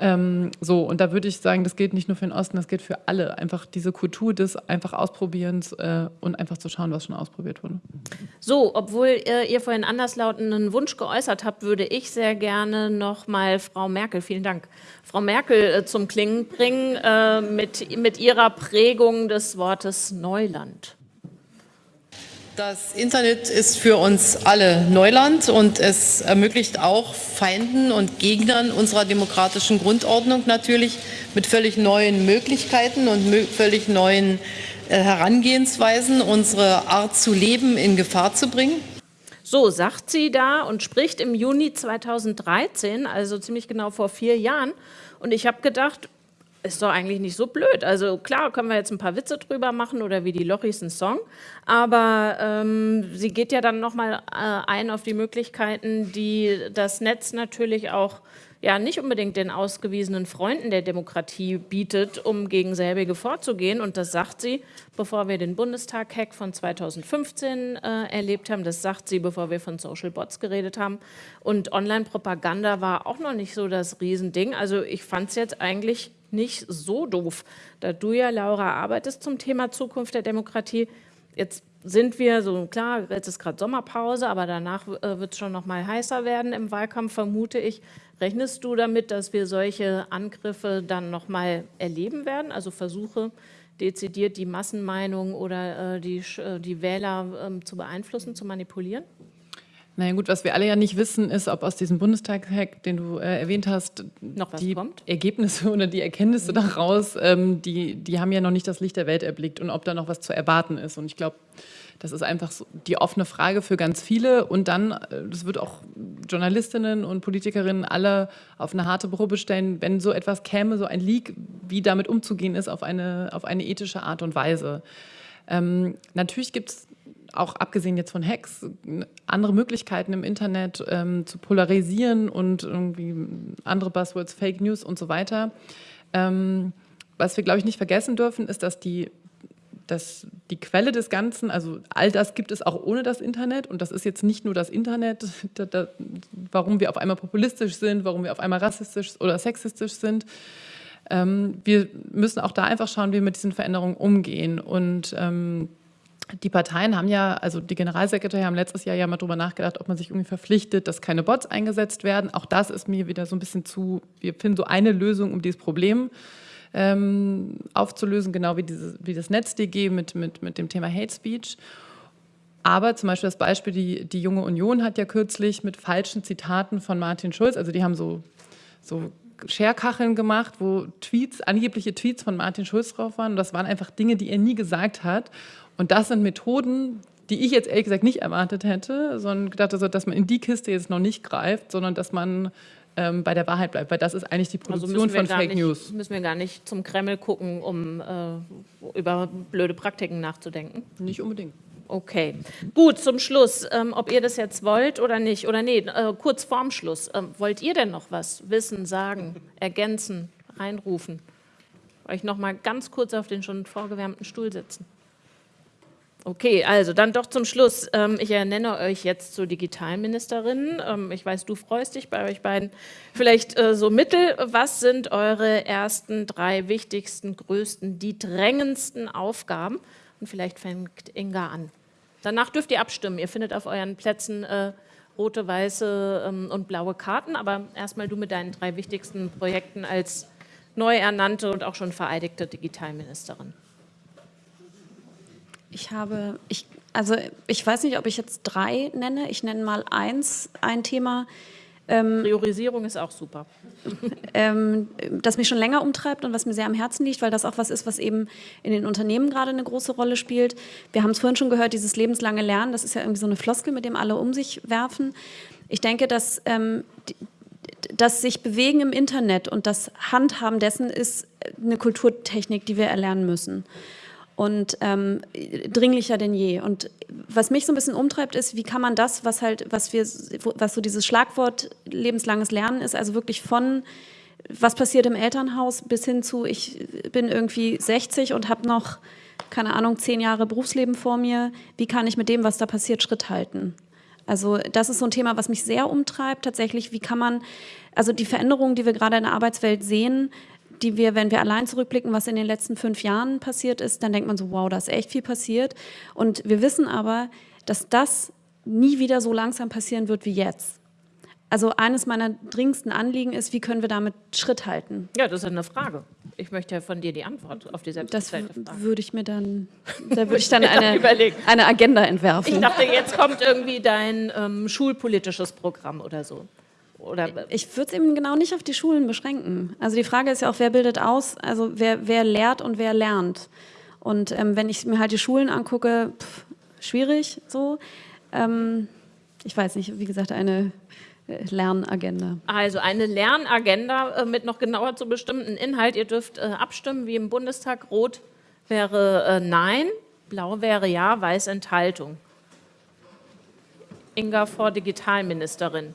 ähm, so, und da würde ich sagen, das gilt nicht nur für den Osten, das gilt für alle. Einfach diese Kultur des einfach Ausprobierens äh, und einfach zu schauen, was schon ausprobiert wurde. So, obwohl äh, ihr vorhin anderslautenden Wunsch geäußert habt, würde ich sehr gerne noch mal Frau Merkel, vielen Dank, Frau Merkel äh, zum Klingen bringen äh, mit, mit ihrer Prägung des Wortes Neuland. Das Internet ist für uns alle Neuland und es ermöglicht auch Feinden und Gegnern unserer demokratischen Grundordnung natürlich mit völlig neuen Möglichkeiten und völlig neuen äh, Herangehensweisen unsere Art zu leben in Gefahr zu bringen. So sagt sie da und spricht im Juni 2013, also ziemlich genau vor vier Jahren. Und ich habe gedacht, ist doch eigentlich nicht so blöd. Also klar, können wir jetzt ein paar Witze drüber machen oder wie die Lochis ein Song, aber ähm, sie geht ja dann nochmal äh, ein auf die Möglichkeiten, die das Netz natürlich auch ja nicht unbedingt den ausgewiesenen Freunden der Demokratie bietet, um gegen selbige vorzugehen. Und das sagt sie, bevor wir den Bundestag-Hack von 2015 äh, erlebt haben. Das sagt sie, bevor wir von Social Bots geredet haben. Und Online-Propaganda war auch noch nicht so das Riesending. Also ich fand es jetzt eigentlich nicht so doof. Da du ja, Laura, arbeitest zum Thema Zukunft der Demokratie, jetzt sind wir so, klar, jetzt ist gerade Sommerpause, aber danach äh, wird es schon noch mal heißer werden im Wahlkampf, vermute ich. Rechnest du damit, dass wir solche Angriffe dann noch mal erleben werden, also Versuche, dezidiert die Massenmeinung oder äh, die, äh, die Wähler ähm, zu beeinflussen, zu manipulieren? Naja gut, was wir alle ja nicht wissen, ist, ob aus diesem Bundestag-Hack, den du äh, erwähnt hast, noch was die kommt? Ergebnisse oder die Erkenntnisse daraus, ähm, die, die haben ja noch nicht das Licht der Welt erblickt und ob da noch was zu erwarten ist. Und ich glaube, das ist einfach so die offene Frage für ganz viele. Und dann, äh, das wird auch Journalistinnen und Politikerinnen alle auf eine harte Probe stellen, wenn so etwas käme, so ein Leak, wie damit umzugehen ist, auf eine, auf eine ethische Art und Weise. Ähm, natürlich gibt es auch abgesehen jetzt von Hacks, andere Möglichkeiten im Internet ähm, zu polarisieren und irgendwie andere Buzzwords, Fake News und so weiter. Ähm, was wir, glaube ich, nicht vergessen dürfen, ist, dass die, dass die Quelle des Ganzen, also all das gibt es auch ohne das Internet und das ist jetzt nicht nur das Internet, da, da, warum wir auf einmal populistisch sind, warum wir auf einmal rassistisch oder sexistisch sind. Ähm, wir müssen auch da einfach schauen, wie wir mit diesen Veränderungen umgehen und ähm, die Parteien haben ja, also die Generalsekretäre haben letztes Jahr ja mal darüber nachgedacht, ob man sich irgendwie verpflichtet, dass keine Bots eingesetzt werden. Auch das ist mir wieder so ein bisschen zu, wir finden so eine Lösung, um dieses Problem ähm, aufzulösen, genau wie, diese, wie das NetzDG mit, mit, mit dem Thema Hate Speech. Aber zum Beispiel das Beispiel, die, die Junge Union hat ja kürzlich mit falschen Zitaten von Martin Schulz, also die haben so, so Scherkacheln gemacht, wo Tweets, angebliche Tweets von Martin Schulz drauf waren. Und das waren einfach Dinge, die er nie gesagt hat. Und das sind Methoden, die ich jetzt ehrlich gesagt nicht erwartet hätte, sondern gedacht, also, dass man in die Kiste jetzt noch nicht greift, sondern dass man ähm, bei der Wahrheit bleibt, weil das ist eigentlich die also Produktion also von Fake nicht, News. Müssen wir gar nicht zum Kreml gucken, um äh, über blöde Praktiken nachzudenken? Nicht unbedingt. Okay, gut, zum Schluss, ähm, ob ihr das jetzt wollt oder nicht, oder nee, äh, kurz vorm Schluss, ähm, wollt ihr denn noch was wissen, sagen, ergänzen, reinrufen? Euch noch mal ganz kurz auf den schon vorgewärmten Stuhl sitzen. Okay, also dann doch zum Schluss. Ähm, ich ernenne euch jetzt zur Digitalministerin. Ähm, ich weiß, du freust dich bei euch beiden. Vielleicht äh, so mittel. Was sind eure ersten drei wichtigsten, größten, die drängendsten Aufgaben? Und vielleicht fängt Inga an. Danach dürft ihr abstimmen. Ihr findet auf euren Plätzen äh, rote, weiße ähm, und blaue Karten. Aber erstmal du mit deinen drei wichtigsten Projekten als neu ernannte und auch schon vereidigte Digitalministerin. Ich habe, ich, also ich weiß nicht, ob ich jetzt drei nenne. Ich nenne mal eins, ein Thema. Ähm, Priorisierung ist auch super. Ähm, das mich schon länger umtreibt und was mir sehr am Herzen liegt, weil das auch was ist, was eben in den Unternehmen gerade eine große Rolle spielt. Wir haben es vorhin schon gehört, dieses lebenslange Lernen, das ist ja irgendwie so eine Floskel, mit dem alle um sich werfen. Ich denke, dass ähm, das sich bewegen im Internet und das Handhaben dessen ist eine Kulturtechnik, die wir erlernen müssen und ähm, dringlicher denn je. Und was mich so ein bisschen umtreibt, ist, wie kann man das, was halt, was wir, was so dieses Schlagwort lebenslanges Lernen ist, also wirklich von was passiert im Elternhaus bis hin zu, ich bin irgendwie 60 und habe noch, keine Ahnung, zehn Jahre Berufsleben vor mir. Wie kann ich mit dem, was da passiert, Schritt halten? Also das ist so ein Thema, was mich sehr umtreibt. Tatsächlich, wie kann man, also die Veränderungen, die wir gerade in der Arbeitswelt sehen, die wir, wenn wir allein zurückblicken, was in den letzten fünf Jahren passiert ist, dann denkt man so, wow, da ist echt viel passiert. Und wir wissen aber, dass das nie wieder so langsam passieren wird wie jetzt. Also eines meiner dringendsten Anliegen ist, wie können wir damit Schritt halten? Ja, das ist eine Frage. Ich möchte ja von dir die Antwort auf die selbstgestellte Frage. Das würde ich mir dann, da würde ich dann eine, eine Agenda entwerfen. Ich dachte, jetzt kommt irgendwie dein ähm, schulpolitisches Programm oder so. Oder ich würde es eben genau nicht auf die Schulen beschränken. Also die Frage ist ja auch, wer bildet aus, also wer, wer lehrt und wer lernt. Und ähm, wenn ich mir halt die Schulen angucke, pff, schwierig so. Ähm, ich weiß nicht, wie gesagt, eine äh, Lernagenda. Also eine Lernagenda äh, mit noch genauer zu bestimmten Inhalt. Ihr dürft äh, abstimmen, wie im Bundestag. Rot wäre äh, Nein, Blau wäre Ja, Weiß Enthaltung. Inga vor Digitalministerin.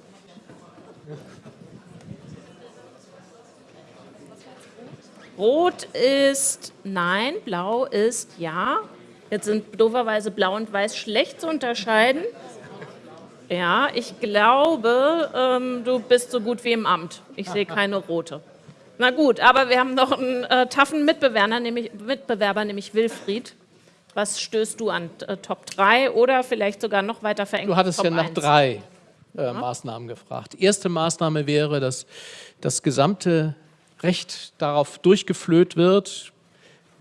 Rot ist nein, blau ist ja. Jetzt sind dooferweise blau und weiß schlecht zu unterscheiden. Ja, ich glaube, ähm, du bist so gut wie im Amt. Ich sehe keine rote. Na gut, aber wir haben noch einen äh, taffen Mitbewerber nämlich, Mitbewerber, nämlich Wilfried. Was stößt du an? Äh, Top 3 oder vielleicht sogar noch weiter verengt? Du hattest Top ja nach 1. drei äh, ja. Maßnahmen gefragt. Erste Maßnahme wäre, dass das gesamte Recht darauf durchgeflöht wird.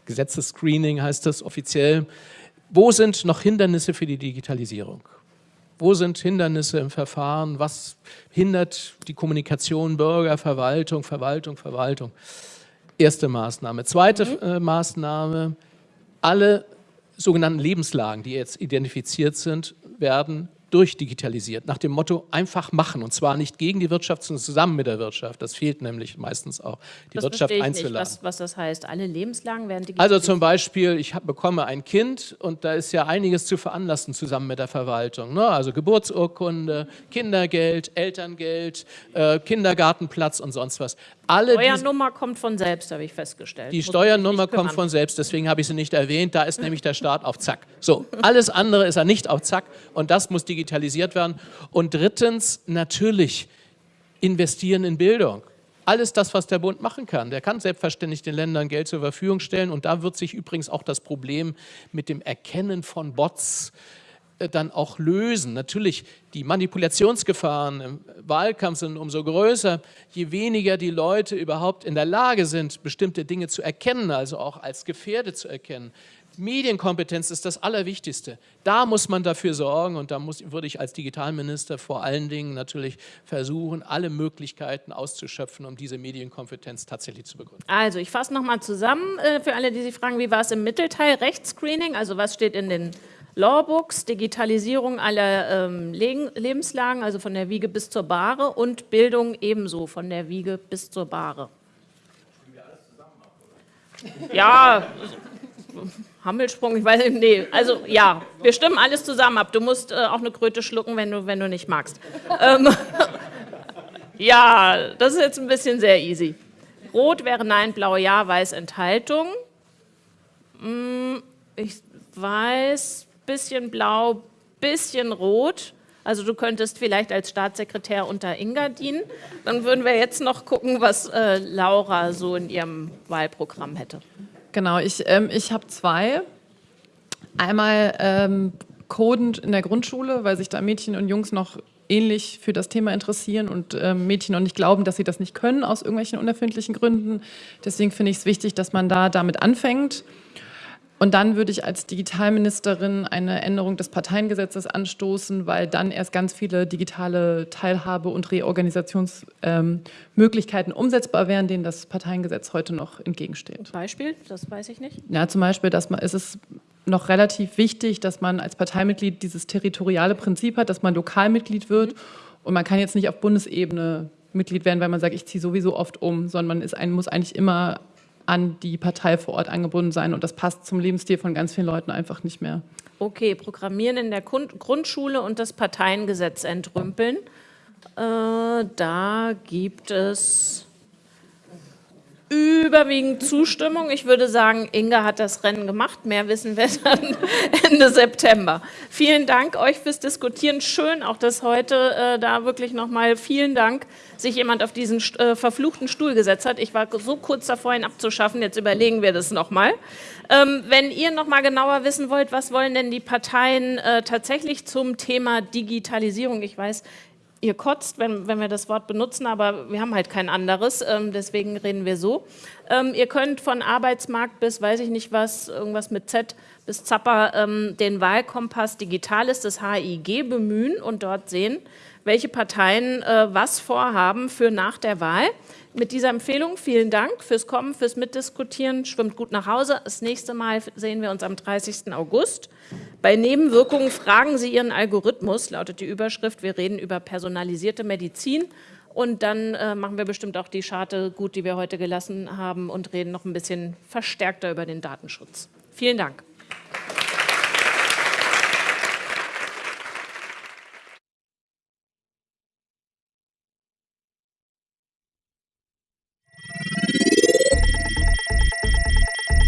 Gesetzesscreening heißt das offiziell. Wo sind noch Hindernisse für die Digitalisierung? Wo sind Hindernisse im Verfahren? Was hindert die Kommunikation Bürger, Verwaltung, Verwaltung, Verwaltung? Erste Maßnahme. Zweite mhm. äh, Maßnahme, alle sogenannten Lebenslagen, die jetzt identifiziert sind, werden durchdigitalisiert, nach dem Motto einfach machen und zwar nicht gegen die Wirtschaft, sondern zusammen mit der Wirtschaft. Das fehlt nämlich meistens auch, die das Wirtschaft einzuladen. Was, was das heißt, alle Lebenslagen werden digitalisiert? Also zum Beispiel, ich hab, bekomme ein Kind und da ist ja einiges zu veranlassen zusammen mit der Verwaltung. Ne? Also Geburtsurkunde, Kindergeld, Elterngeld, äh, Kindergartenplatz und sonst was. Alle die Steuernummer kommt von selbst, habe ich festgestellt. Die Steuernummer kommt von selbst, deswegen habe ich sie nicht erwähnt. Da ist nämlich der Staat auf Zack. So, alles andere ist er nicht auf Zack und das muss digitalisiert werden. Und drittens, natürlich investieren in Bildung. Alles das, was der Bund machen kann. Der kann selbstverständlich den Ländern Geld zur Verfügung stellen und da wird sich übrigens auch das Problem mit dem Erkennen von Bots äh, dann auch lösen. Natürlich, die Manipulationsgefahren im Wahlkampf sind umso größer, je weniger die Leute überhaupt in der Lage sind, bestimmte Dinge zu erkennen, also auch als gefährdet zu erkennen. Medienkompetenz ist das Allerwichtigste. Da muss man dafür sorgen und da muss, würde ich als Digitalminister vor allen Dingen natürlich versuchen, alle Möglichkeiten auszuschöpfen, um diese Medienkompetenz tatsächlich zu begründen. Also ich fasse nochmal zusammen äh, für alle, die sich fragen, wie war es im Mittelteil? Rechtsscreening, also was steht in den Lawbooks, Digitalisierung aller ähm, Lebenslagen, also von der Wiege bis zur Bahre und Bildung ebenso von der Wiege bis zur Bahre. Ja, Hammelsprung, ich weiß nicht, nee, also ja, wir stimmen alles zusammen ab. Du musst äh, auch eine Kröte schlucken, wenn du, wenn du nicht magst. ähm, ja, das ist jetzt ein bisschen sehr easy. Rot wäre Nein, Blau Ja, Weiß Enthaltung. Hm, ich weiß, bisschen blau, bisschen rot. Also du könntest vielleicht als Staatssekretär unter Inga dienen. Dann würden wir jetzt noch gucken, was äh, Laura so in ihrem Wahlprogramm hätte. Genau, ich, ähm, ich habe zwei. Einmal ähm, codend in der Grundschule, weil sich da Mädchen und Jungs noch ähnlich für das Thema interessieren und ähm, Mädchen noch nicht glauben, dass sie das nicht können aus irgendwelchen unerfindlichen Gründen. Deswegen finde ich es wichtig, dass man da damit anfängt. Und dann würde ich als Digitalministerin eine Änderung des Parteiengesetzes anstoßen, weil dann erst ganz viele digitale Teilhabe- und Reorganisationsmöglichkeiten ähm, umsetzbar wären, denen das Parteiengesetz heute noch entgegensteht. Beispiel? Das weiß ich nicht. Ja, zum Beispiel, dass man, ist es noch relativ wichtig, dass man als Parteimitglied dieses territoriale Prinzip hat, dass man Lokalmitglied wird. Mhm. Und man kann jetzt nicht auf Bundesebene Mitglied werden, weil man sagt, ich ziehe sowieso oft um, sondern man ist ein, muss eigentlich immer an die Partei vor Ort angebunden sein. Und das passt zum Lebensstil von ganz vielen Leuten einfach nicht mehr. Okay, Programmieren in der Grundschule und das Parteiengesetz entrümpeln. Äh, da gibt es überwiegend Zustimmung. Ich würde sagen, Inga hat das Rennen gemacht. Mehr wissen wir dann Ende September. Vielen Dank euch fürs Diskutieren. Schön auch, dass heute äh, da wirklich nochmal vielen Dank sich jemand auf diesen äh, verfluchten Stuhl gesetzt hat. Ich war so kurz davor, ihn abzuschaffen. Jetzt überlegen wir das nochmal. Ähm, wenn ihr nochmal genauer wissen wollt, was wollen denn die Parteien äh, tatsächlich zum Thema Digitalisierung? Ich weiß, ihr kotzt, wenn, wenn wir das Wort benutzen, aber wir haben halt kein anderes, ähm, deswegen reden wir so. Ähm, ihr könnt von Arbeitsmarkt bis, weiß ich nicht was, irgendwas mit Z bis Zapper, ähm, den Wahlkompass Digitales des HIG bemühen und dort sehen, welche Parteien äh, was vorhaben für nach der Wahl. Mit dieser Empfehlung vielen Dank fürs Kommen, fürs Mitdiskutieren. Schwimmt gut nach Hause. Das nächste Mal sehen wir uns am 30. August. Bei Nebenwirkungen fragen Sie Ihren Algorithmus, lautet die Überschrift. Wir reden über personalisierte Medizin. Und dann äh, machen wir bestimmt auch die Scharte gut, die wir heute gelassen haben und reden noch ein bisschen verstärkter über den Datenschutz. Vielen Dank.